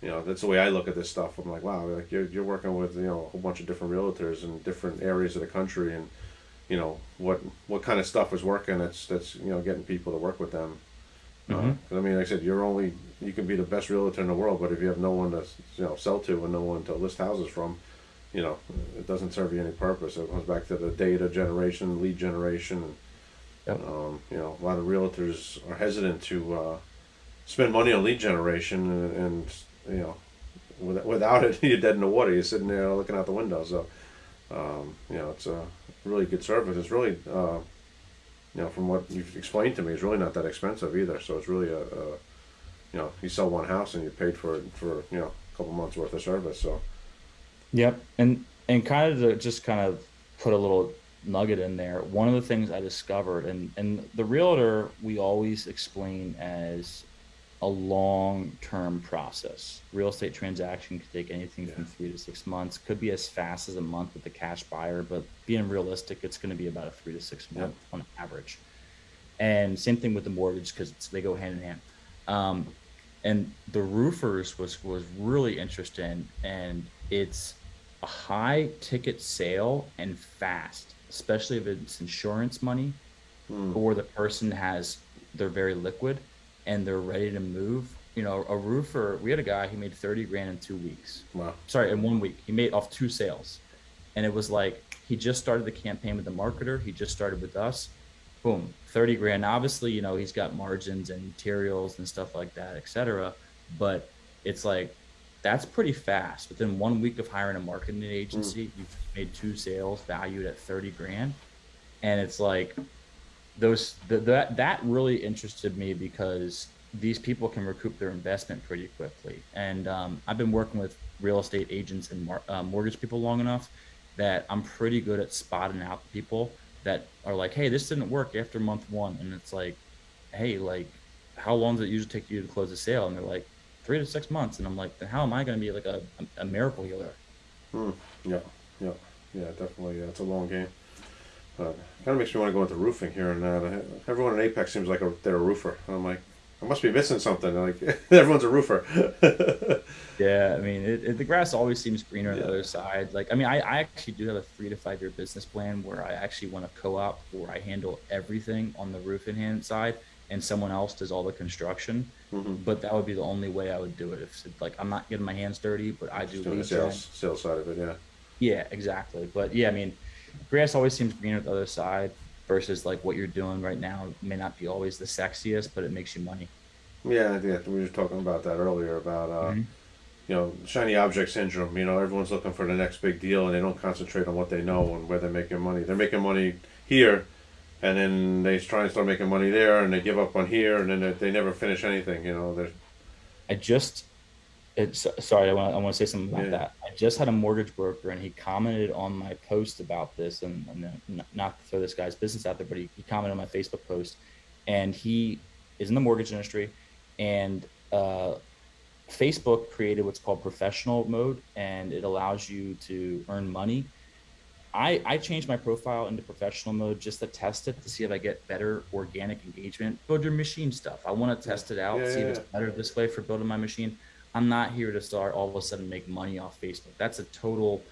you know that's the way I look at this stuff. I'm like, wow, like you're you're working with you know a whole bunch of different realtors in different areas of the country, and you know what what kind of stuff is working. That's that's you know getting people to work with them. Uh, Mhm. 'cause I mean, like I said, you're only you can be the best realtor in the world, but if you have no one to you know sell to and no one to list houses from, you know, it doesn't serve you any purpose. It comes back to the data generation, lead generation, Yep. um, you know, a lot of realtors are hesitant to uh, spend money on lead generation, and, and you know, with, without it, you're dead in the water. You're sitting there looking out the window. So, um, you know, it's a really good service. It's really, uh, you know, from what you've explained to me, it's really not that expensive either. So it's really a, a you know, you sell one house and you paid for it for you know a couple months worth of service. So, Yep. And and kind of to just kind of put a little nugget in there. One of the things I discovered and and the realtor we always explain as a long-term process. Real estate transaction could take anything yeah, from 3 to 6 months. Could be as fast as a month with the cash buyer, but being realistic, it's going to be about a 3 to 6 yep, month on average. And same thing with the mortgage because they go hand in hand. Um, and the roofers was was really interesting, and it's a high ticket sale and fast, especially if it's insurance money mm, or the person has they're very liquid and they're ready to move. You know, a roofer. We had a guy he made thirty grand in two weeks. wow, Sorry, in one week he made off two sales, and it was like he just started the campaign with the marketer. He just started with us boom, 30 grand. Obviously, you know, he's got margins and materials and stuff like that, et cetera. But it's like, that's pretty fast. Within one week of hiring a marketing mm, agency, you've made two sales valued at 30 grand. And it's like, those, the, that, that really interested me because these people can recoup their investment pretty quickly. And um, I've been working with real estate agents and mar- uh, mortgage people long enough that I'm pretty good at spotting out people that are like, hey, this didn't work after month one. And it's like, hey, like, how long does it usually take you to close a sale? And they're like, three to six months. And I'm like, then how am I going to be like a, a, miracle healer? mm, yeah, yeah, yeah, definitely. Yeah, it's a long game. But kind of makes me want to go into roofing here and that. Everyone in Apex seems like a, they're a roofer. And I'm like, I must be missing something. Like everyone's a roofer. Yeah, I mean, it, it, the grass always seems greener on the other side. Like, I mean, I, I actually do have a three to five year business plan where I actually want a co-op where I handle everything on the roof and hand side, and someone else does all the construction. hmm But that would be the only way I would do it. If like I'm not getting my hands dirty, but I do the sales sales side of it. Yeah. Yeah, exactly. But yeah, I mean, grass always seems greener on the other side versus like what you're doing right now may not be always the sexiest, but it makes you money. Yeah, yeah. We were talking about that earlier about uh, hmm you know, shiny object syndrome. You know, everyone's looking for the next big deal, and they don't concentrate on what they know and where they're making money. They're making money here, and then they try and start making money there, and they give up on here, and then they, they never finish anything. You know, they're I just, it's sorry, I want I want to say something about yeah, that. I just had a mortgage broker, and he commented on my post about this, and, and not to throw this guy's business out there, but he, he commented on my Facebook post, and he is in the mortgage industry, and uh, Facebook created what's called professional mode, and it allows you to earn money. I, I changed my profile into professional mode just to test it to see if I get better organic engagement. Build your machine stuff. I want to test it out, yeah, see if yeah, it's better this way for building my machine. I'm not here to start all of a sudden make money off Facebook. That's a total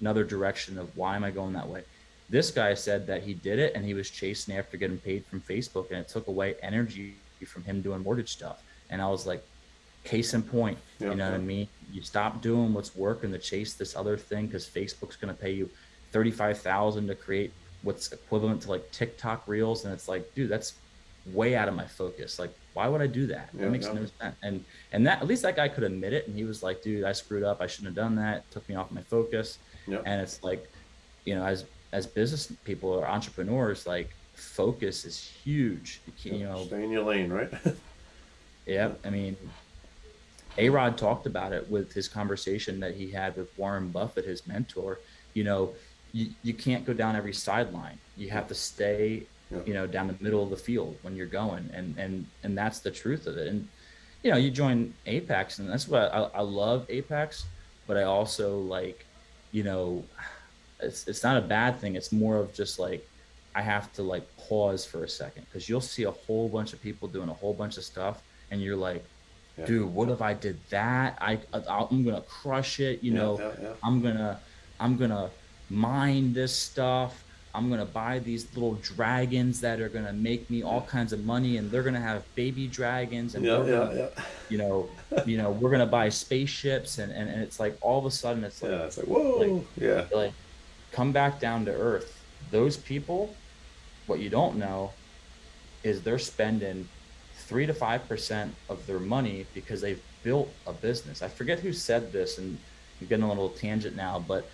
another direction of why am I going that way. This guy said that he did it and he was chasing after getting paid from Facebook and it took away energy from him doing mortgage stuff. And I was like, case in point, yeah, you know what I mean? You stop doing what's working to chase this other thing because Facebook's going to pay you 35,000 to create what's equivalent to like TikTok reels. And it's like, dude, that's way out of my focus. Like, why would I do that? That yeah, makes no sense. And, and that, at least that guy could admit it. And he was like, dude, I screwed up. I shouldn't have done that. It took me off my focus. yeah, And it's like, you know, as, as business people or entrepreneurs, like focus is huge. You, can't, you know, Stay in your lane, right? yeah, yeah, I mean, a Rod talked about it with his conversation that he had with Warren Buffett, his mentor. You know, you, you can't go down every sideline. You have to stay, yeah, you know, down the middle of the field when you're going, and and and that's the truth of it. And you know, you join Apex, and that's what I, I love Apex, but I also like, you know, it's it's not a bad thing. It's more of just like I have to like pause for a second because you'll see a whole bunch of people doing a whole bunch of stuff, and you're like yeah, dude what if i did that? I I- i'm gonna crush it you yeah, know? yeah, i'm gonna i'm gonna mine this stuff i'm gonna buy these little dragons that are gonna make me all kinds of money and they're gonna have baby dragons and yeah, gonna yeah. you know you know we're gonna buy spaceships and and, and it's like all of a sudden it's like Yeah, It's like like whoa. Yeah, like come back down to earth those people what you don't know is they're spending three to five percent of their money because they've built a business. I forget who said this, and I'm getting a little tangent now, but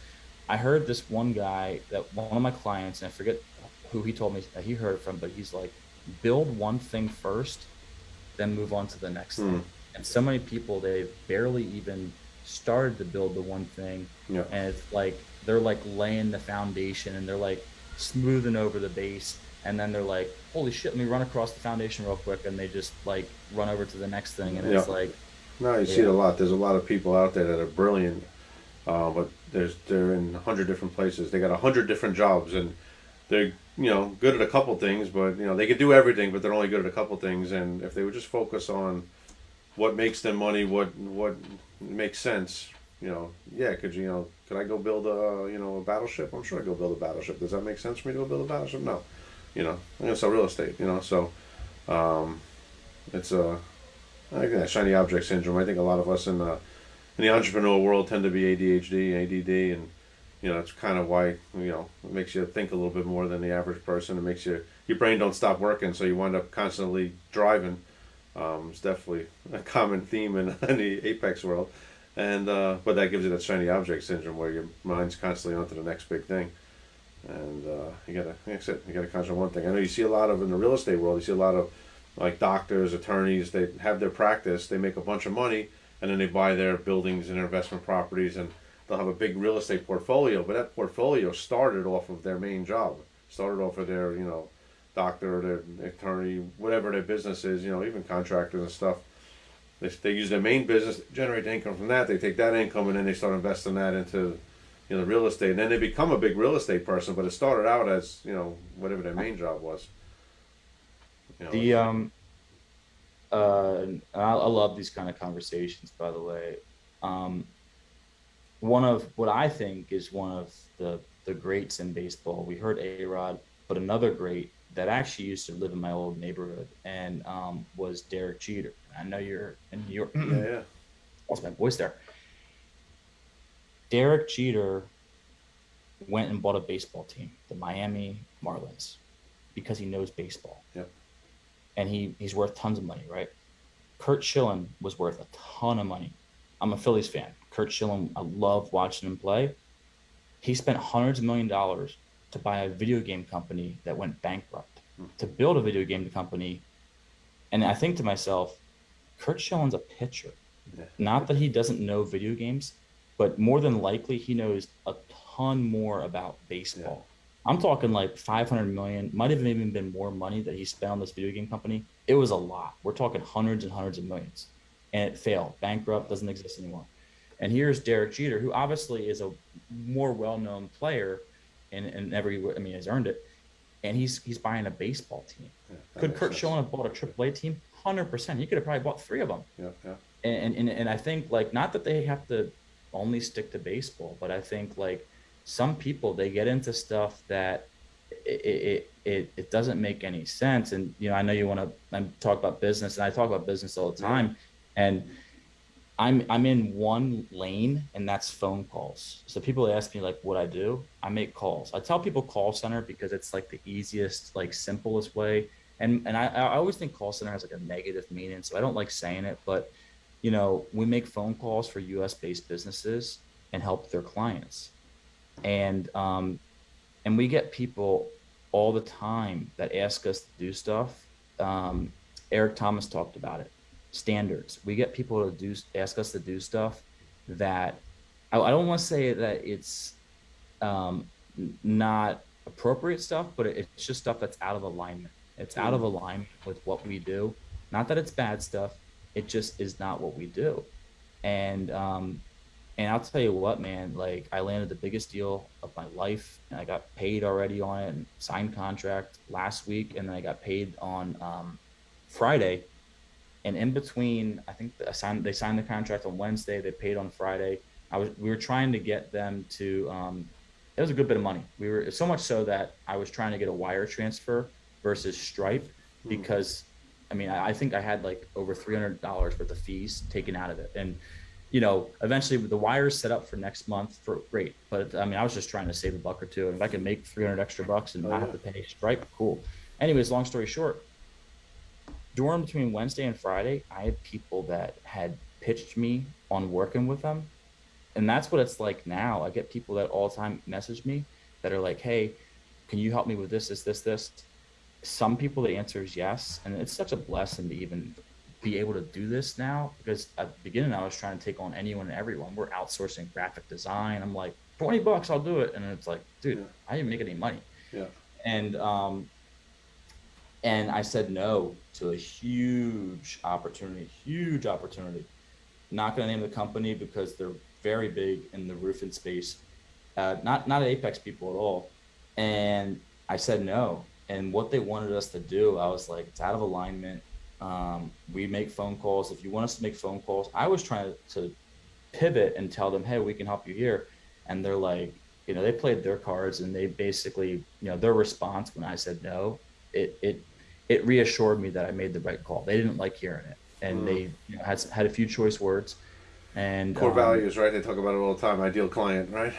I heard this one guy that one of my clients, and I forget who he told me that he heard it from, but he's like, build one thing first, then move on to the next Hmm. thing. And so many people, they've barely even started to build the one thing. Yeah. And it's like, they're like laying the foundation and they're like smoothing over the base. And then they're like, holy shit, let me run across the foundation real quick. And they just like run over to the next thing. And it's Yeah. like, No, you see it a lot. There's a lot of people out there that are brilliant, uh, but there's they're in a hundred different places. They got a hundred different jobs, and they're you know good at a couple things, but you know they could do everything, but they're only good at a couple things. And if they would just focus on what makes them money, what what makes sense, you know, yeah, could you, you know, could I go build a you know a battleship? I'm sure I go build a battleship. Does that make sense for me to go build a battleship? No, you know, I'm gonna sell real estate. You know, so um, it's a I think that shiny object syndrome. I think a lot of us in the in the entrepreneurial world tend to be ADHD, ADD, and you know it's kind of why you know it makes you think a little bit more than the average person. It makes you your brain don't stop working, so you wind up constantly driving. Um, it's definitely a common theme in, in the apex world, and uh, but that gives you that shiny object syndrome where your mind's constantly onto the next big thing. And uh, you gotta, like I said, you gotta concentrate on one thing. I know you see a lot of in the real estate world. You see a lot of like doctors, attorneys, they have their practice, they make a bunch of money, and then they buy their buildings and their investment properties, and they'll have a big real estate portfolio. But that portfolio started off of their main job, started off of their, you know, doctor, their attorney, whatever their business is, you know, even contractors and stuff. They, they use their main business, generate income from that. They take that income and then they start investing that into, you know, real estate. And then they become a big real estate person, but it started out as, you know, whatever their main job was. You know, The um, uh, and I, I love these kind of conversations. By the way, um, one of what I think is one of the the greats in baseball. We heard A Rod, but another great that actually used to live in my old neighborhood and um, was Derek Jeter. I know you're in New York. yeah, yeah. Lost my voice there. Derek Jeter went and bought a baseball team, the Miami Marlins, because he knows baseball. Yep. And he, he's worth tons of money, right? Curt Schilling was worth a ton of money. I'm a Phillies fan. Curt Schilling, I love watching him play. He spent hundreds of million dollars to buy a video game company that went bankrupt, hmm. to build a video game company. And I think to myself, Curt Schilling's a pitcher. Yeah. Not that he doesn't know video games, but more than likely he knows a ton more about baseball. I'm talking like 500 million, might have even been more money that he spent on this video game company. It was a lot. We're talking hundreds and hundreds of millions. And it failed, bankrupt, doesn't exist anymore. And here's Derek Jeter, who obviously is a more well-known player in, in every, I mean, has earned it. And he's he's buying a baseball team. yeah Could Curt sense. Schilling have bought a AAA team? Hundred percent. He could have probably bought three of them. Yeah, yeah. And, and and I think like not that they have to only stick to baseball, but I think like some people they get into stuff that it it it, it doesn't make any sense. And you know, I know you want to talk about business, and I talk about business all the time. And I'm I'm in one lane, and that's phone calls. So people ask me like what I do. I make calls. I tell people call center because it's like the easiest, like simplest way. And and I, I always think call center has like a negative meaning, so I don't like saying it. But you know, we make phone calls for U.S. based businesses and help their clients, and um, and we get people all the time that ask us to do stuff. Um, Eric Thomas talked about it. Standards. We get people to do ask us to do stuff that I, I don't want to say that it's um, not appropriate stuff, but it, it's just stuff that's out of alignment. It's out of alignment with what we do. Not that it's bad stuff. It just is not what we do. And um, and I'll tell you what, man. Like I landed the biggest deal of my life, and I got paid already on it, and signed contract last week, and then I got paid on um, Friday. And in between, I think signed, they signed the contract on Wednesday. They paid on Friday. I was we were trying to get them to. Um, it was a good bit of money. We were so much so that I was trying to get a wire transfer versus Stripe because, I mean, I, I think I had like over three hundred dollars worth of fees taken out of it, and you know, eventually the wires set up for next month for great. But I mean, I was just trying to save a buck or two, and if I could make three hundred extra bucks and Oh, not yeah. have to pay Stripe, cool. Anyways, long story short, during between Wednesday and Friday, I had people that had pitched me on working with them. And that's what it's like now. I get people that all the time message me that are like, hey, can you help me with this, this, this, this? Some people, the answer is yes. And it's such a blessing to even be able to do this now because at the beginning, I was trying to take on anyone and everyone. We're outsourcing graphic design. I'm like, 20 bucks, I'll do it. And it's like, dude, Yeah. I didn't make any money. Yeah. And, um, and I said no to a huge opportunity, huge opportunity. Not going to name the company because they're very big in the roofing space. Uh, not not Apex people at all. And I said no. And what they wanted us to do, I was like, it's out of alignment. Um, we make phone calls. If you want us to make phone calls, I was trying to pivot and tell them, hey, we can help you here. And they're like, you know, they played their cards and they basically, you know, their response when I said no, it it it reassured me that I made the right call. They didn't like hearing it, and Mm. they you know, had had a few choice words. And Core um, values, right? They talk about it all the time. Ideal client, right?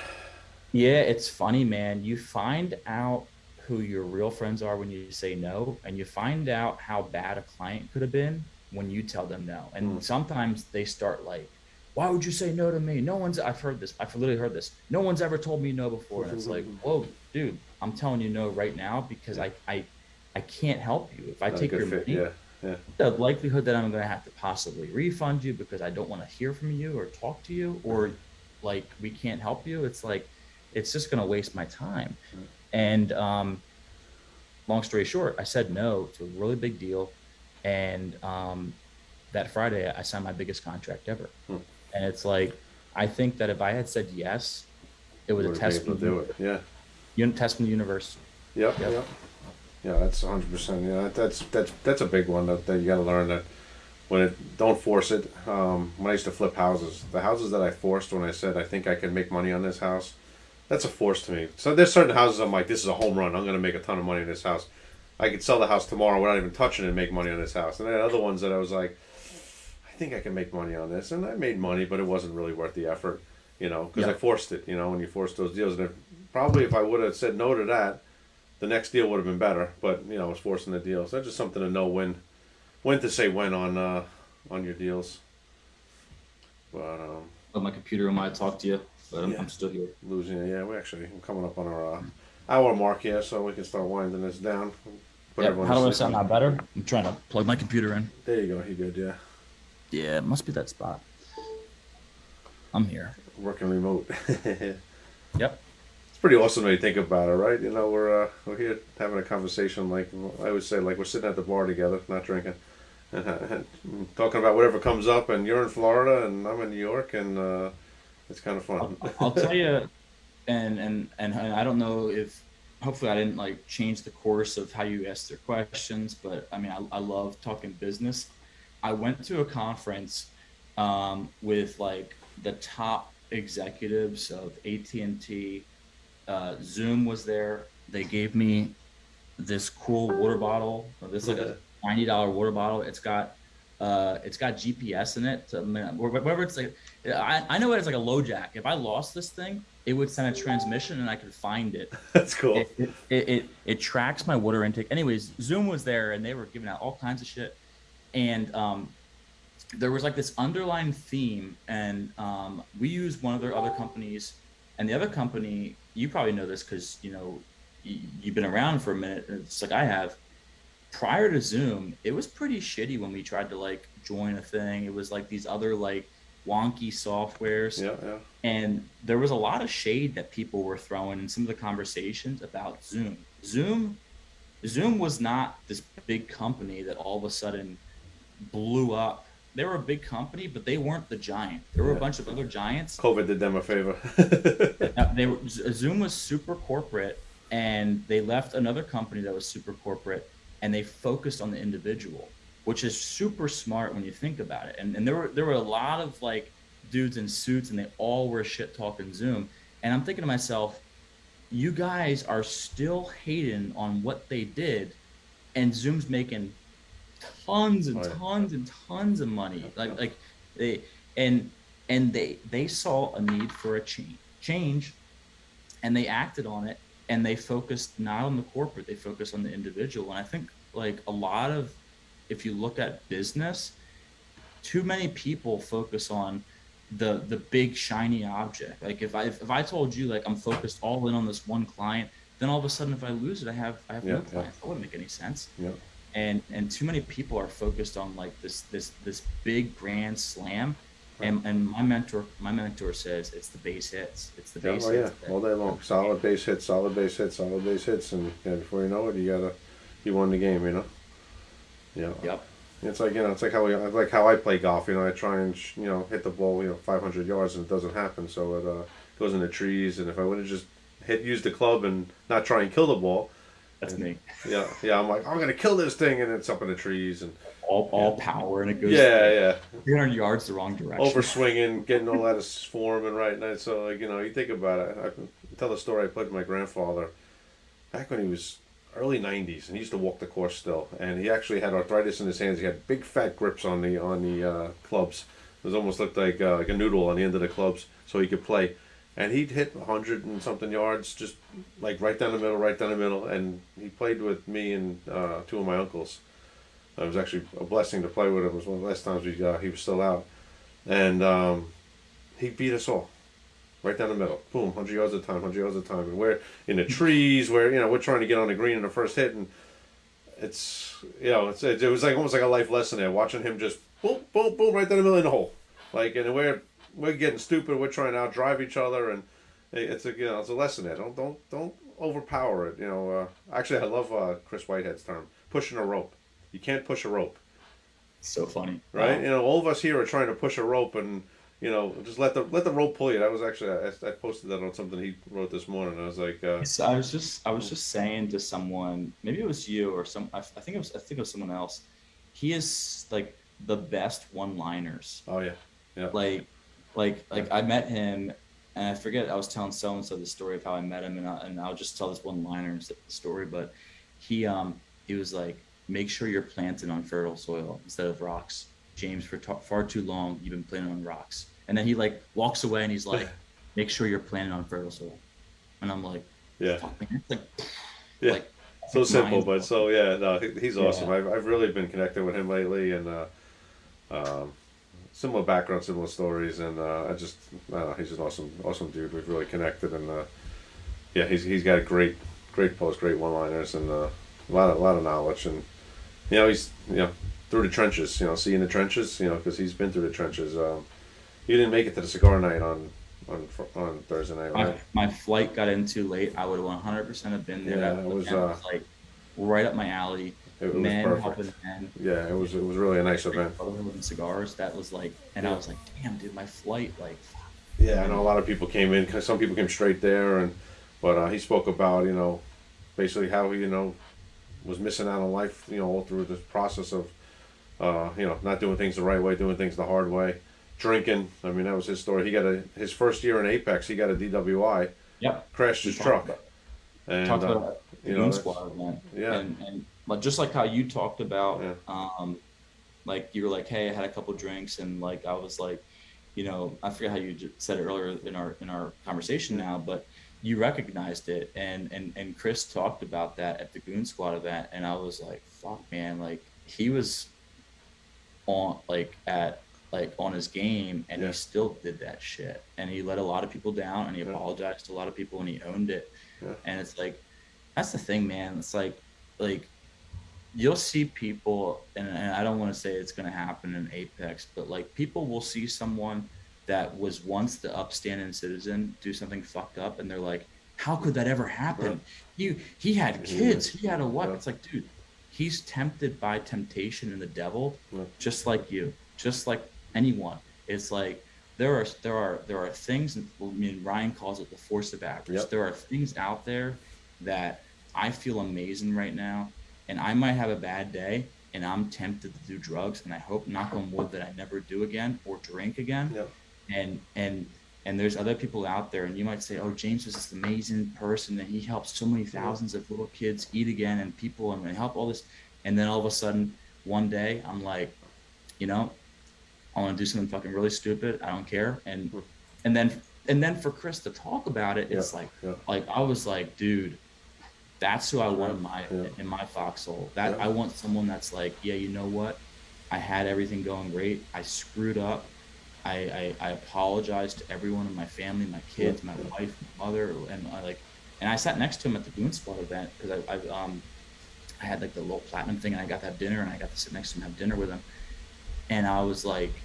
Yeah, it's funny, man. You find out who your real friends are when you say no, and you find out how bad a client could have been when you tell them no. And Mm. sometimes they start like, "Why would you say no to me? No one's." I've heard this. I've literally heard this. No one's ever told me no before, and it's like, "Whoa, dude, I'm telling you no right now because I I I can't help you. If I Not take your fit, money, Yeah, yeah. the likelihood that I'm going to have to possibly refund you because I don't want to hear from you or talk to you or like we can't help you. It's like it's just going to waste my time. And um, long story short, I said no to a really big deal, and um, that Friday I signed my biggest contract ever. Hmm. And it's like I think that if I had said yes, it was a test from to do it. Yeah. Unit test from the universe. Yep, Yep. yep. Yeah, that's hundred percent. Yeah, that's that's that's a big one that, that you got to learn that when it don't force it. Um, when I used to flip houses, the houses that I forced when I said I think I can make money on this house, that's a force to me. So there's certain houses I'm like, this is a home run. I'm going to make a ton of money in this house. I could sell the house tomorrow without even touching it and make money on this house. And then other ones that I was like, I think I can make money on this, and I made money, but it wasn't really worth the effort, you know, because I forced it. You know, when you force those deals, and if, probably if I would have said no to that the next deal would have been better, but you know, I was forcing the deal. So that's just something to know when, when to say when on uh, on your deals. But um, But my computer I might talk to you, but I'm, Yeah. I'm still here. losing it, yeah, we actually I'm coming up on our uh, hour mark here, so we can start winding this down. Put Yeah, how to do I sound now better? I'm trying to plug my computer in. There you go. You good? Yeah, Yeah, it must be that spot. I'm here. working remote. Yep. It's pretty awesome when you think about it, right? You know, we're uh, we're here having a conversation like I would say, like we're sitting at the bar together, not drinking. And, uh, and talking about whatever comes up, and you're in Florida, and I'm in New York, and uh, it's kind of I'll, fun. I'll tell you, and, and and I don't know if hopefully I didn't like change the course of how you asked your questions, but I mean I, I love talking business. I went to a conference um, with like the top executives of AT and T. Uh, Zoom was there. They gave me this cool water bottle. This like a ninety dollar water bottle. It's got uh, it's got GPS in it. To, whatever it's like, I, I know it's like a LoJack. If I lost this thing, it would send a transmission and I could find it. That's cool. It, it, it, it, it tracks my water intake. Anyways, Zoom was there and they were giving out all kinds of shit. And um, there was like this underlying theme. And um, we used one of their other companies. And the other company, you probably know this because, you know, y- you've been around for a minute. It's like I have prior to Zoom, it was pretty shitty when we tried to like join a thing. It was like these other like wonky softwares. Yeah, yeah. And there was a lot of shade that people were throwing in some of the conversations about Zoom. Zoom Zoom was not this big company that all of a sudden blew up. They were a big company, but they weren't the giant. There were a bunch of other giants COVID did them a favor. they were Zoom was super corporate, and they left another company that was super corporate, and they focused on the individual, which is super smart when you think about it. And and there were there were a lot of like dudes in suits, and they all were shit talking Zoom. And I'm thinking to myself, you guys are still hating on what they did, and Zoom's making tons and tons and tons of money. Like like they and and they they saw a need for a change change and they acted on it and they focused not on the corporate they focused on the individual and i think like a lot of if you look at business too many people focus on the the big shiny object. Like if I if I told you like I'm focused all in on this one client, then all of a sudden if I lose it, I have I have Yeah, no yeah. That wouldn't make any sense. Yeah. And and too many people are focused on like this this this big grand slam. Right. And and my mentor my mentor says it's the base hits. It's the Yeah, base oh yeah, hits. that- all day long. Solid base hits, solid base hits, solid base hits, and yeah, before you know it, you gotta, you won the game. You know. Yeah. Yep. It's like you know, it's like how we, like how I play golf. You know, I try and sh- you know hit the ball, you know, 500 yards, and it doesn't happen. So it uh, goes in the trees. And if I would have just hit, use the club and not try and kill the ball, That's me. yeah, yeah, I'm like, I'm gonna kill this thing, and it's up in the trees, and All all power and it goes yeah, yeah, 300 yards the wrong direction. over swinging, getting all out of form and right. And so like you know, you think about it. I tell the story I played with my grandfather back when he was early '90s, and he used to walk the course still. And he actually had arthritis in his hands. He had big fat grips on the on the uh, clubs. It was almost looked like uh, like a noodle on the end of the clubs, so he could play. And he'd hit 100 and something yards, just like right down the middle, right down the middle. And he played with me and uh, two of my uncles. It was actually a blessing to play with him. It was one of the last times we, uh, he was still out. And um, he beat us all. Right down the middle. Boom, 100 yards at a time, 100 yards at a time. And we're in the trees where, you know, we're trying to get on the green in the first hit. And it's, you know, it's, it, it was like almost like a life lesson there, watching him just boom, boom, boom, right down the middle in the hole. Like, and we're, we're getting stupid. We're trying to outdrive each other. And it's a, you know, it's a lesson there. Don't, don't, don't overpower it. You know, uh, actually, I love uh, Chris Whitehead's term pushing a rope. You can't push a rope so funny. right? Wow. You know, all of us here are trying to push a rope and you know just let the let the rope pull you. That was actually I, I posted that on something he wrote this morning. I was like, uh, So I was just I was just saying to someone, maybe it was you or some I, I think it was I think it was someone else. He is like the best one-liners. oh yeah, yeah, Like like like I met him and I forget I was telling so and so the story of how I met him and I, and I'll just tell this one-liner instead the story, but he um he was like make sure you're planted on fertile soil instead of rocks. James, for ta- far too long you've been planted on rocks. And then he like walks away and he's like make sure you're planted on fertile soil. And I'm like yeah, like, yeah. like so simple, but so yeah, no, he, he's Yeah. awesome. I've, I've really been connected with him lately, and uh, um, similar background, similar stories, and uh, I just I don't know, he's an awesome, awesome dude. We've really connected, and uh, yeah, he's he's got a great, great post, great one-liners, and uh, a lot of a lot of knowledge, and you know he's you know through the trenches, you know, seeing the trenches, you know, because he's been through the trenches. Um, you didn't make it to the cigar night on on on Thursday night, my, right? my flight got in too late. I would have 100% have been there. Yeah, it was, uh, like right up my alley. It, it was men perfect. men. Yeah, it was it was really a nice event. Brotherhood cigars. That was like, and I was like, damn, dude, my flight, like, Yeah, I know a lot of people came in. Cause some people came straight there, and but uh, he spoke about you know, basically how he you know was missing out on life. You know, all through this process of uh, you know not doing things the right way, doing things the hard way, drinking. I mean, that was his story. He got a his first year in Apex. He got a DWI, yep. crashed his truck, and talked uh, about the you know, Squad event. yeah. And, and like, just like how you talked about, Yeah. um, like you were like, hey, I had a couple drinks, and like I was like, you know, I forget how you said it earlier in our in our conversation now, but you recognized it, and and and Chris talked about that at the Goon Squad event, and I was like, fuck, man, like he was on like at like on his game and Yeah. he still did that shit. And he let a lot of people down and he Yeah. apologized to a lot of people and he owned it. Yeah. and it's like that's the thing man. It's like like you'll see people and, and i don't want to say it's going to happen in apex but like people will see someone that was once the upstanding citizen do something fucked up and they're like how could that ever happen? You he had kids. He had a wife. It's like dude he's tempted by temptation and the devil just like you just like anyone it's like there are there are there are things i mean ryan calls it the force of avarice Yep. there are things out there that i feel amazing right now and i might have a bad day and i'm tempted to do drugs and i hope knock on wood that i never do again or drink again Yep. and and and there's other people out there and you might say oh james is this amazing person and he helps so many thousands of little kids eat again and people and help all this and then all of a sudden one day i'm like you know i want to do something fucking really stupid i don't care and and then and then for chris to talk about it it's Yeah, like yeah. like i was like dude that's who i want in my Yeah. in my foxhole that i want someone that's like yeah you know what I had everything going great. I screwed up. I, I, I apologized to everyone in my family, my kids, my wife, my mother, and I like, and I sat next to him at the Boone Squad event because I, I, um, I had like the little platinum thing, and I got to have dinner, and I got to sit next to him and have dinner with him, and I was like,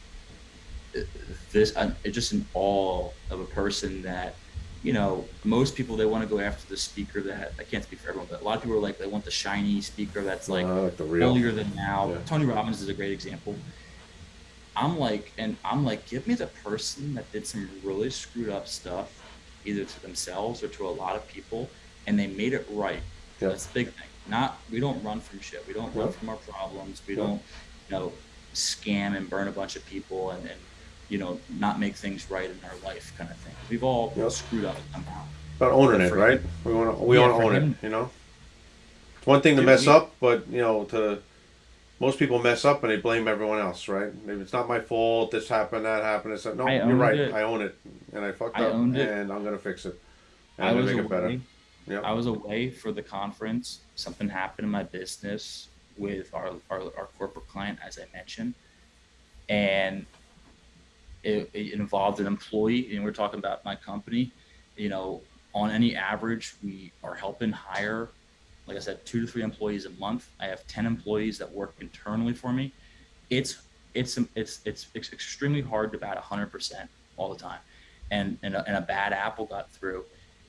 this, I'm just in awe of a person that, you know, most people they want to go after the speaker that I can't speak for everyone, but a lot of people are like they want the shiny speaker that's like I like the real. holier than now. Yeah. Tony Robbins is a great example. I'm like, and I'm like, give me the person that did some really screwed up stuff, either to themselves or to a lot of people, and they made it right. Yeah. That's the big thing. Not we don't run from shit. We don't run from our problems. We Yeah. don't, you know, scam and burn a bunch of people and, and you know not make things right in our life kind of thing. We've all Yeah. screwed up somehow. About owning it, right? him- We want to we Yeah, want to own him- it. You know, it's one thing to Dude, mess we- up, but you know, to most people mess up and they blame everyone else, right? Maybe it's not my fault. This happened, that happened. It's like, no, I you're right. it. I own it, and I fucked I up, and I'm gonna fix it. And I I'm was gonna make it better. away. Yeah. I was away for the conference. Something happened in my business with our, our, our corporate client, as I mentioned, and it, it involved an employee. And we're talking about my company. You know, on any average, we are helping hire, like I said, two to three employees a month. I have ten employees that work internally for me. It's it's it's it's, it's extremely hard to bat hundred percent all the time, and and a, and a bad apple got through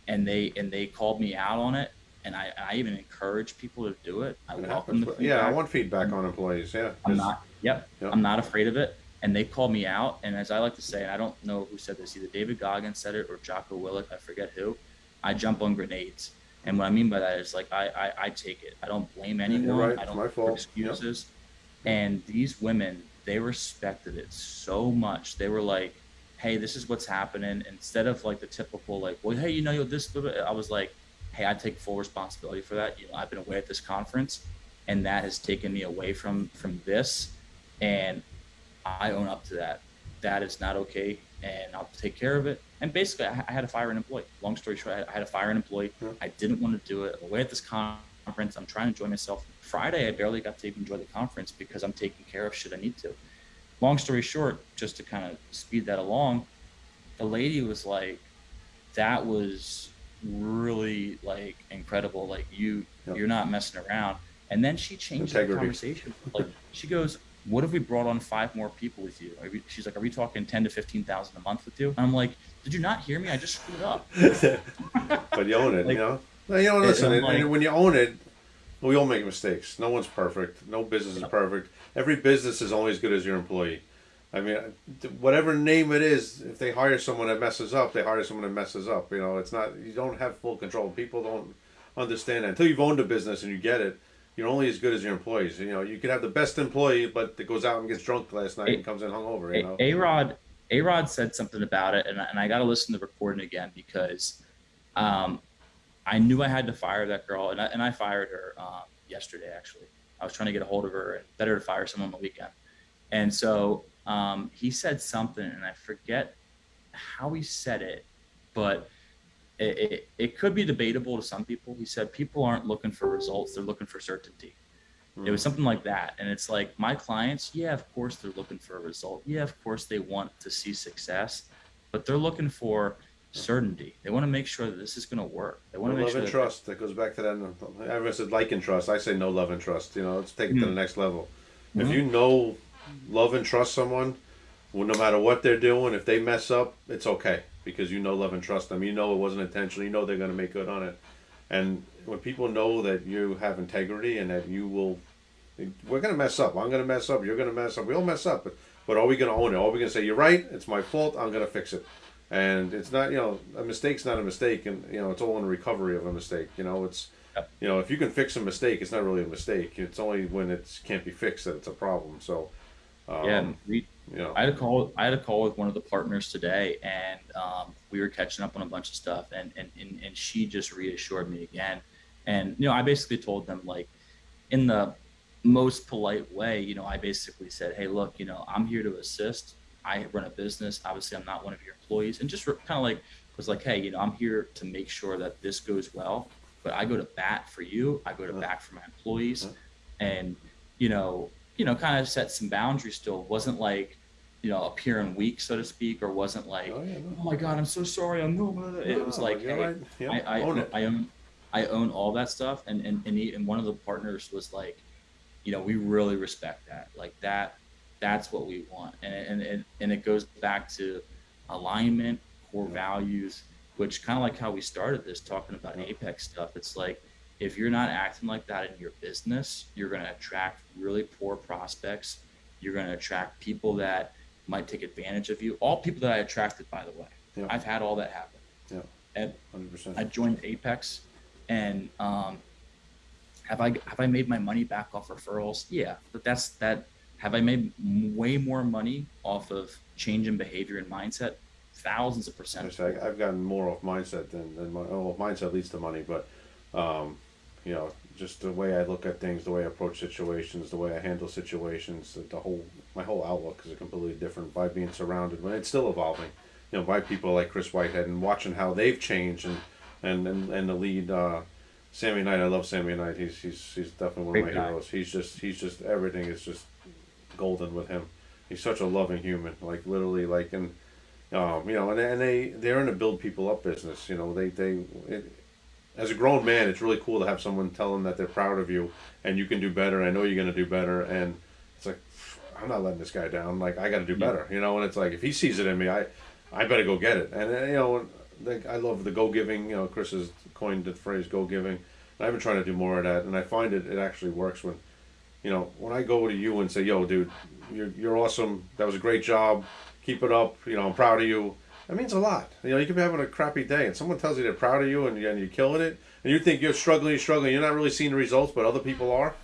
and they and they called me out on it and I, I even encourage people to do it. I welcome the Yeah, I want feedback on employees. Yeah, I'm not yep, Yeah. I'm not afraid of it. And they called me out and as I like to say, and I don't know who said this, either David Goggins said it or Jocko Willink, I forget who. I jump on grenades. And what I mean by that is like I I, I take it. I don't blame anyone. right. I don't my look for excuses. And these women, they respected it so much. They were like, "Hey, this is what's happening." Instead of like the typical like, "Well, hey, you know, you're this," blah, blah," I was like, "Hey, I take full responsibility for that. You know, I've been away at this conference, and that has taken me away from from this, and I own up to that. That is not okay, and I'll take care of it." And basically, I, I had to fire an employee. Long story short, I had, to fire an employee. Yeah. I didn't want to do it. I'm away at this conference. I'm trying to enjoy myself. Friday, I barely got to even enjoy the conference because I'm taking care of shit I need to. Long story short, just to kind of speed that along, the lady was like, "That was really like incredible. Like you, Yep. you're not messing around." And then she changed Integrity. the conversation. Like she goes, "What if we brought on five more people with you?" Are we, she's like, "Are we talking ten to fifteen thousand a month with you?" And I'm like, "Did you not hear me? I just screwed up." but you own it, Like- you know. No, you know, It- listen, I'm and, and like- when you own it, we all make mistakes. No one's perfect. No business is perfect. Every business is only as good as your employee. I mean, whatever name it is, if they hire someone that messes up, they hire someone that messes up. You know, it's not you don't have full control. People don't understand that until you've owned a business and you get it. You're only as good as your employees. You know, you could have the best employee, but that goes out and gets drunk last night and comes in hungover. You know, A Rod, A Rod said something about it, and, I- and I got to listen to the recording again because um, I knew I had to fire that girl, and I, and I fired her um, yesterday. Actually, I was trying to get a hold of her, and better to fire someone on the weekend. And so um, he said something, and I forget how he said it, but it, it, it could be debatable to some people. He said people aren't looking for results; they're looking for certainty. It was something like that. And it's like my clients, yeah, of course they're looking for a result. Yeah, of course they want to see success, but they're looking for certainty. They want to make sure that this is going to work. They want No to make love sure and that trust. That goes back to that. Everyone said like and trust. I say no love and trust. You know, let's take it to the Mm. next level. If Mhm. you know, love and trust someone, well, no matter what they're doing, if they mess up, it's okay because you know, love and trust them. You know it wasn't intentional. You know they're going to make good on it. And when people know that you have integrity and that you will, we're going to mess up. I'm going to mess up. You're going to mess up. We all mess up. But, but are we going to own it? Are we going to say you're right? It's my fault. I'm going to fix it. And it's not, you know, a mistake's not a mistake, and you know, it's all in recovery of a mistake. You know, it's, you know, if you can fix a mistake, it's not really a mistake. It's only when it can't be fixed that it's a problem. So, um, yeah, and know, I had a call. I had a call with one of the partners today, and um, we were catching up on a bunch of stuff. And, and and and she just reassured me again. And you know, I basically told them like, in the most polite way, you know, I basically said, "Hey, look, you know, I'm here to assist. I run a business. Obviously, I'm not one of your employees, and just kind of like was like, hey, you know, I'm here to make sure that this goes well. But I go to bat for you. I go to Yeah. bat for my employees, Yeah. and you know, you know, kind of set some boundaries still. wasn't like, you know, appearing weak, so to speak, or wasn't like, Oh, yeah, oh, my God, I'm so sorry. I'm no, it was like, hey, right. I, I, own it. I own, I own all that stuff. And, and, and, he, and one of the partners was like, you know, we really respect that. Like that, that's what we want. And, and, and, and it goes back to alignment, core values, which kind of like how we started this talking about. Apex stuff. It's like, if you're not acting like that in your business, you're going to attract really poor prospects. You're going to attract people that might take advantage of you. All people that I attracted, by the way, Yeah. I've had all that happen. Yeah. And. I joined Apex, and um, have I have I made my money back off referrals? Yeah, but that's that. Have I made m- way more money off of change in behavior and mindset? Thousands of percent. I've gotten more off mindset than, than my, oh, mindset leads to money, but, um, you know, just the way I look at things, the way I approach situations, the way I handle situations, the, the whole, my whole outlook is completely different by being surrounded, But it's still evolving, you know, by people like Chris Whitehead and watching how they've changed and, and, and, and the lead, uh, Sammy Knight, I love Sammy Knight, he's, he's, he's definitely one of my heroes, he's just, he's just, everything is just golden with him. He's such a loving human, like literally, like, and, um, you know, and, and they they're in a build people up business. You know, they they it, as a grown man, it's really cool to have someone tell them that they're proud of you and you can do better. I know you're gonna do better, and it's like I'm not letting this guy down. Like I got to do better. You know, and it's like if he sees it in me, I I better go get it. And uh, you know, like, I love the go giving. You know, Chris has coined the phrase go giving. And I've been trying to do more of that, and I find it it actually works when you know, when I go to you and say, "Yo, dude, you're you're awesome. That was a great job. Keep it up. You know, I'm proud of you." That means a lot. You know, you could be having a crappy day, and someone tells you they're proud of you, and, and you're killing it, and you think you're struggling, struggling. You're not really seeing the results, but other people are.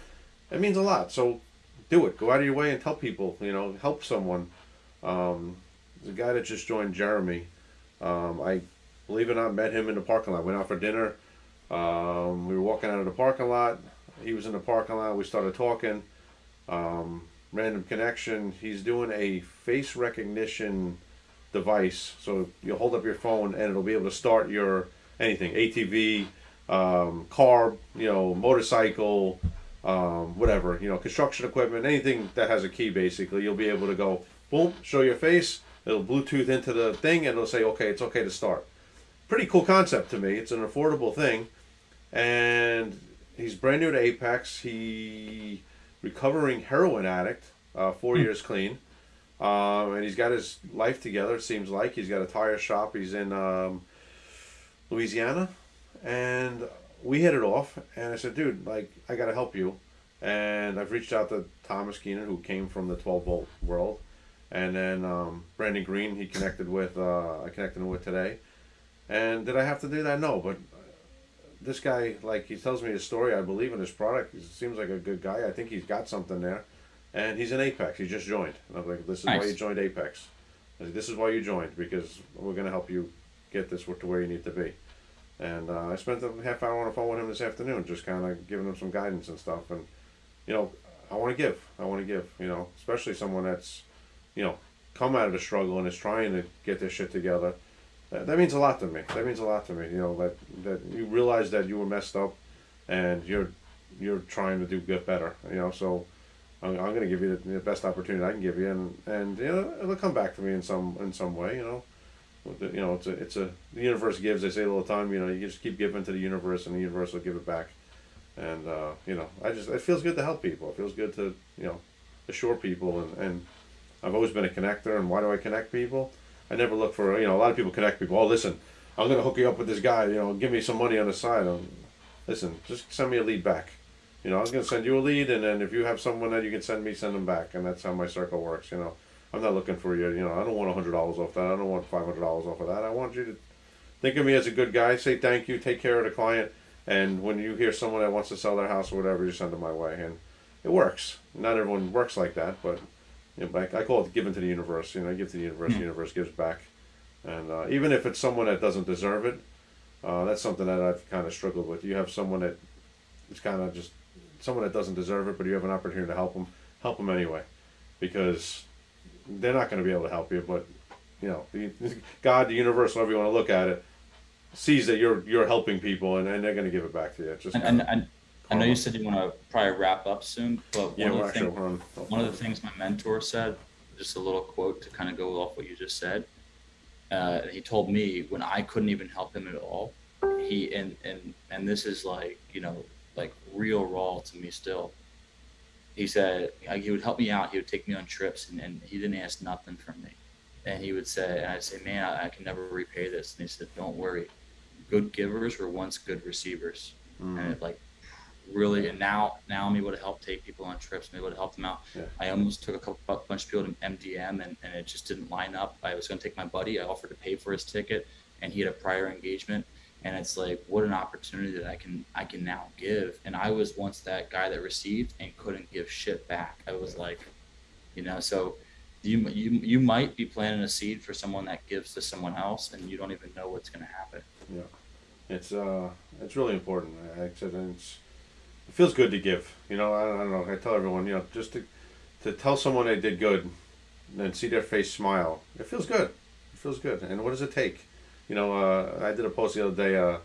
It means a lot. So, do it. Go out of your way and tell people. You know, help someone. Um, the guy that just joined Jeremy, um, I believe it or not, met him in the parking lot. Went out for dinner. Um, we were walking out of the parking lot. He was in the parking lot. We started talking. Um, random connection. He's doing a face recognition device. So you hold up your phone and it'll be able to start your anything ATV, um, car, you know, motorcycle, um, whatever, you know, construction equipment, anything that has a key basically. You'll be able to go boom, show your face. It'll Bluetooth into the thing and it'll say, okay, it's okay to start. Pretty cool concept to me. It's an affordable thing, and he's brand new to Apex. He recovering heroin addict, uh, four years clean, um, and he's got his life together. It seems like he's got a tire shop. He's in um, Louisiana, and we hit it off. And I said, dude, like I got to help you. And I've reached out to Thomas Keenan, who came from the 12 volt world, and then um, Brandon Green. He connected with. Uh, I connected him with today. And did I have to do that? No, but this guy, like, he tells me his story. I believe in his product. He seems like a good guy. I think he's got something there. And he's in Apex. He just joined. And I'm like, this is why you joined Apex. I said, this is why you joined because we're going to help you get this to where you need to be. And uh, I spent a half hour on the phone with him this afternoon, just kind of giving him some guidance and stuff. And, you know, I want to give. I want to give, you know, especially someone that's, you know, come out of the struggle and is trying to get their shit together. That, that means a lot to me. That means a lot to me. You know that that you realize that you were messed up, and you're you're trying to do get better. You know, so I'm, I'm going to give you the, the best opportunity I can give you, and and you know it'll come back to me in some in some way. You know, you know it's a it's a the universe gives. They say all the time. You know, you just keep giving to the universe, and the universe will give it back. And uh, you know, I just it feels good to help people. It feels good to you know assure people, and and I've always been a connector. And why do I connect people? I never look for you know a lot of people connect people. Oh, listen, I'm gonna hook you up with this guy. You know, give me some money on the side. Um, listen, just send me a lead back. You know, I was gonna send you a lead, and then if you have someone that you can send me, send them back, and that's how my circle works. You know, I'm not looking for you. You know, I don't want hundred dollars off that. I don't want five hundred dollars off of that. I want you to think of me as a good guy. Say thank you. Take care of the client. And when you hear someone that wants to sell their house or whatever, you send them my way, and it works. Not everyone works like that, but you know, but I, I call it giving to the universe. You know, I give to the universe, the universe gives back. And uh, even if it's someone that doesn't deserve it, uh, that's something that I've kind of struggled with. You have someone that is kind of just someone that doesn't deserve it, but you have an opportunity to help them, help them anyway, because they're not going to be able to help you. But you know, the, God, the universe, however you want to look at it, sees that you're you're helping people, and, and they're going to give it back to you. It's just And, and, and I know you said you want to probably wrap up soon, but Yeah, one, of the thing, on. one of the things my mentor said, just a little quote to kind of go off what you just said. Uh, he told me when I couldn't even help him at all, he and and and this is like you know like real raw to me still. He said like, he would help me out. He would take me on trips, and, and he didn't ask nothing from me. And he would say, and I'd say, man, I, I can never repay this. And he said, don't worry, good givers were once good receivers, Mm. and it like really and now now I'm able to help take people on trips. I'm able to help them out. Yeah. I almost took a couple a bunch of people to MDM and, and it just didn't line up. I was going to take my buddy. I offered to pay for his ticket, and he had a prior engagement. And it's like what an opportunity that I can I can now give. And I was once that guy that received and couldn't give shit back. I was like, you know, so you you you might be planting a seed for someone that gives to someone else, and you don't even know what's going to happen. Yeah it's uh, it's really important. I said it's, it feels good to give. You know, I, I don't know. I tell everyone, you know, just to to tell someone they did good, and see their face smile. It feels good. It feels good. And what does it take? You know, uh, I did a post the other day. Uh,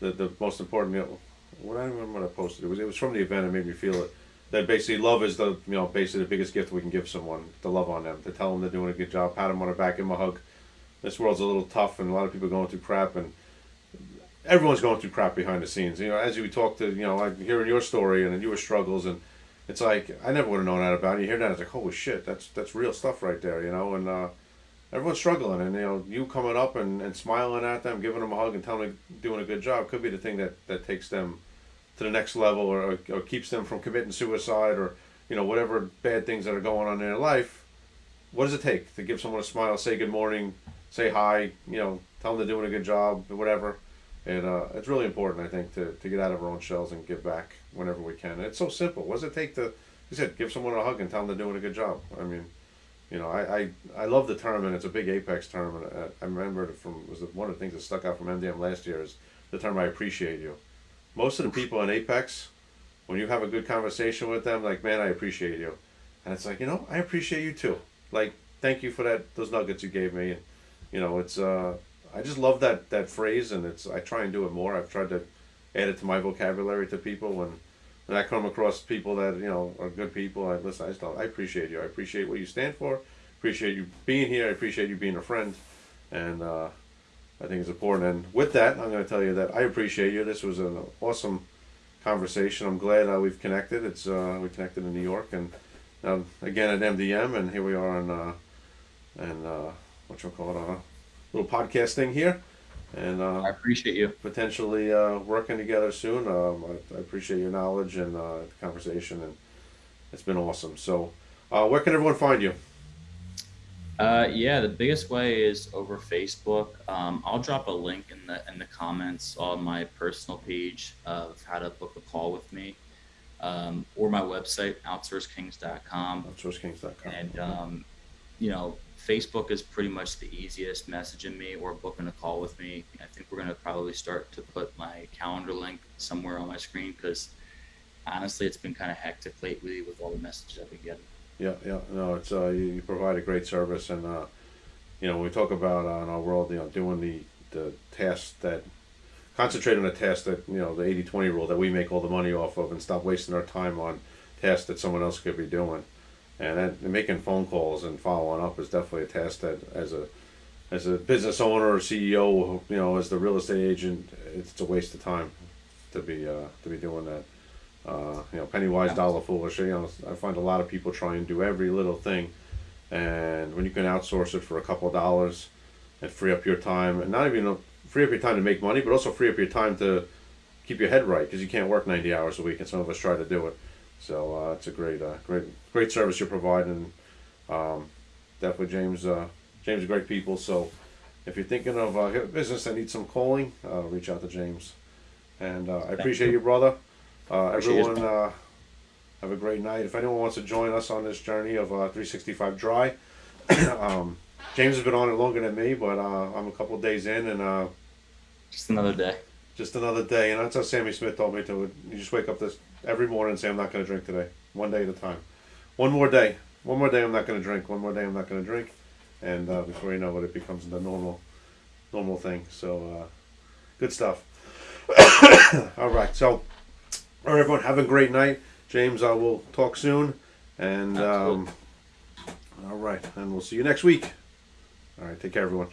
the the most important. You know, what I remember what I posted. It was it was from the event. It made me feel it. That basically love is the you know basically the biggest gift we can give someone. To love on them, to tell them they're doing a good job, pat them on the back, give them a hug. This world's a little tough, and a lot of people going through crap, and everyone's going through crap behind the scenes. You know, as you talk to, you know, hearing your story and your struggles, and it's like I never would have known that about you. Hear that, it's like holy shit, that's that's real stuff right there. You know, and uh, everyone's struggling, and you know, you coming up and, and smiling at them, giving them a hug, and telling them doing a good job could be the thing that that takes them to the next level, or, or keeps them from committing suicide, or you know, whatever bad things that are going on in their life. What does it take to give someone a smile, say good morning, say hi, you know, tell them they're doing a good job, whatever. And uh, it's really important, I think, to, to get out of our own shells and give back whenever we can. And it's so simple. What does it take to, you said, give someone a hug and tell them they're doing a good job? I mean, you know, I, I, I love the term, and it's a big Apex term. And uh, I remember it from was one of the things that stuck out from MDM last year is the term "I appreciate you." Most of the people in Apex, when you have a good conversation with them, like, man, I appreciate you, and it's like, you know, I appreciate you too. Like, thank you for that those nuggets you gave me, and you know, it's uh, I just love that that phrase, and it's I try and do it more. I've tried to add it to my vocabulary to people when when I come across people that you know are good people. I listen. I just I appreciate you. I appreciate what you stand for. Appreciate you being here. I appreciate you being a friend, and uh, I think it's important. And with that, I'm going to tell you that I appreciate you. This was an awesome conversation. I'm glad uh, we've connected. It's uh, we connected in New York, and now again at MDM, and here we are on uh, and uh, what you call it, a little podcast thing here, and uh, I appreciate you. potentially uh, working together soon. Um, I, I appreciate your knowledge and uh, the conversation, and it's been awesome. So, uh, where can everyone find you? Uh, yeah, the biggest way is over Facebook. Um, I'll drop a link in the in the comments on my personal page of how to book a call with me, um, or my website outsourcekings.com. OutsourceKings.com. And um, you know, Facebook is pretty much the easiest messaging me or booking a call with me. I think we're gonna probably start to put my calendar link somewhere on my screen because honestly, it's been kind of hectic lately with all the messages I've been getting. Yeah, yeah, no, it's uh, you, you provide a great service, and uh, you know, when we talk about uh, in our world, you know, doing the the tasks that concentrate on the tasks that you know the 80-20 rule that we make all the money off of, and stop wasting our time on tasks that someone else could be doing, and and making phone calls and following up is definitely a task that as a as a business owner or CEO, you know, as the real estate agent, it's a waste of time to be uh, to be doing that. Uh, you know, penny wise, dollar foolish. You know, I find a lot of people try and do every little thing, and when you can outsource it for a couple of dollars, and free up your time, and not even free up your time to make money, but also free up your time to keep your head right because you can't work ninety hours a week, and some of us try to do it. So uh, it's a great, uh, great, great service you're providing. Um, definitely, James. Uh, James, great people. So if you're thinking of uh, a business that needs some calling, uh, reach out to James. And uh, I appreciate you, brother. Uh, Appreciate everyone, uh, have a great night. If anyone wants to join us on this journey of uh, 365 Dry, um, James has been on it longer than me, but uh, I'm a couple days in, and uh, Just another day. Just another day. And that's how Sammy Smith told me to. You just wake up this every morning and say, "I'm not going to drink today. One day at a time. One more day. One more day. I'm not going to drink. One more day. I'm not going to drink." And uh, before you know it, it becomes the normal, normal thing. So, uh, good stuff. All right. So, All right, everyone, have a great night. James, I will talk soon. And um, all right, and we'll see you next week. All right, take care, everyone.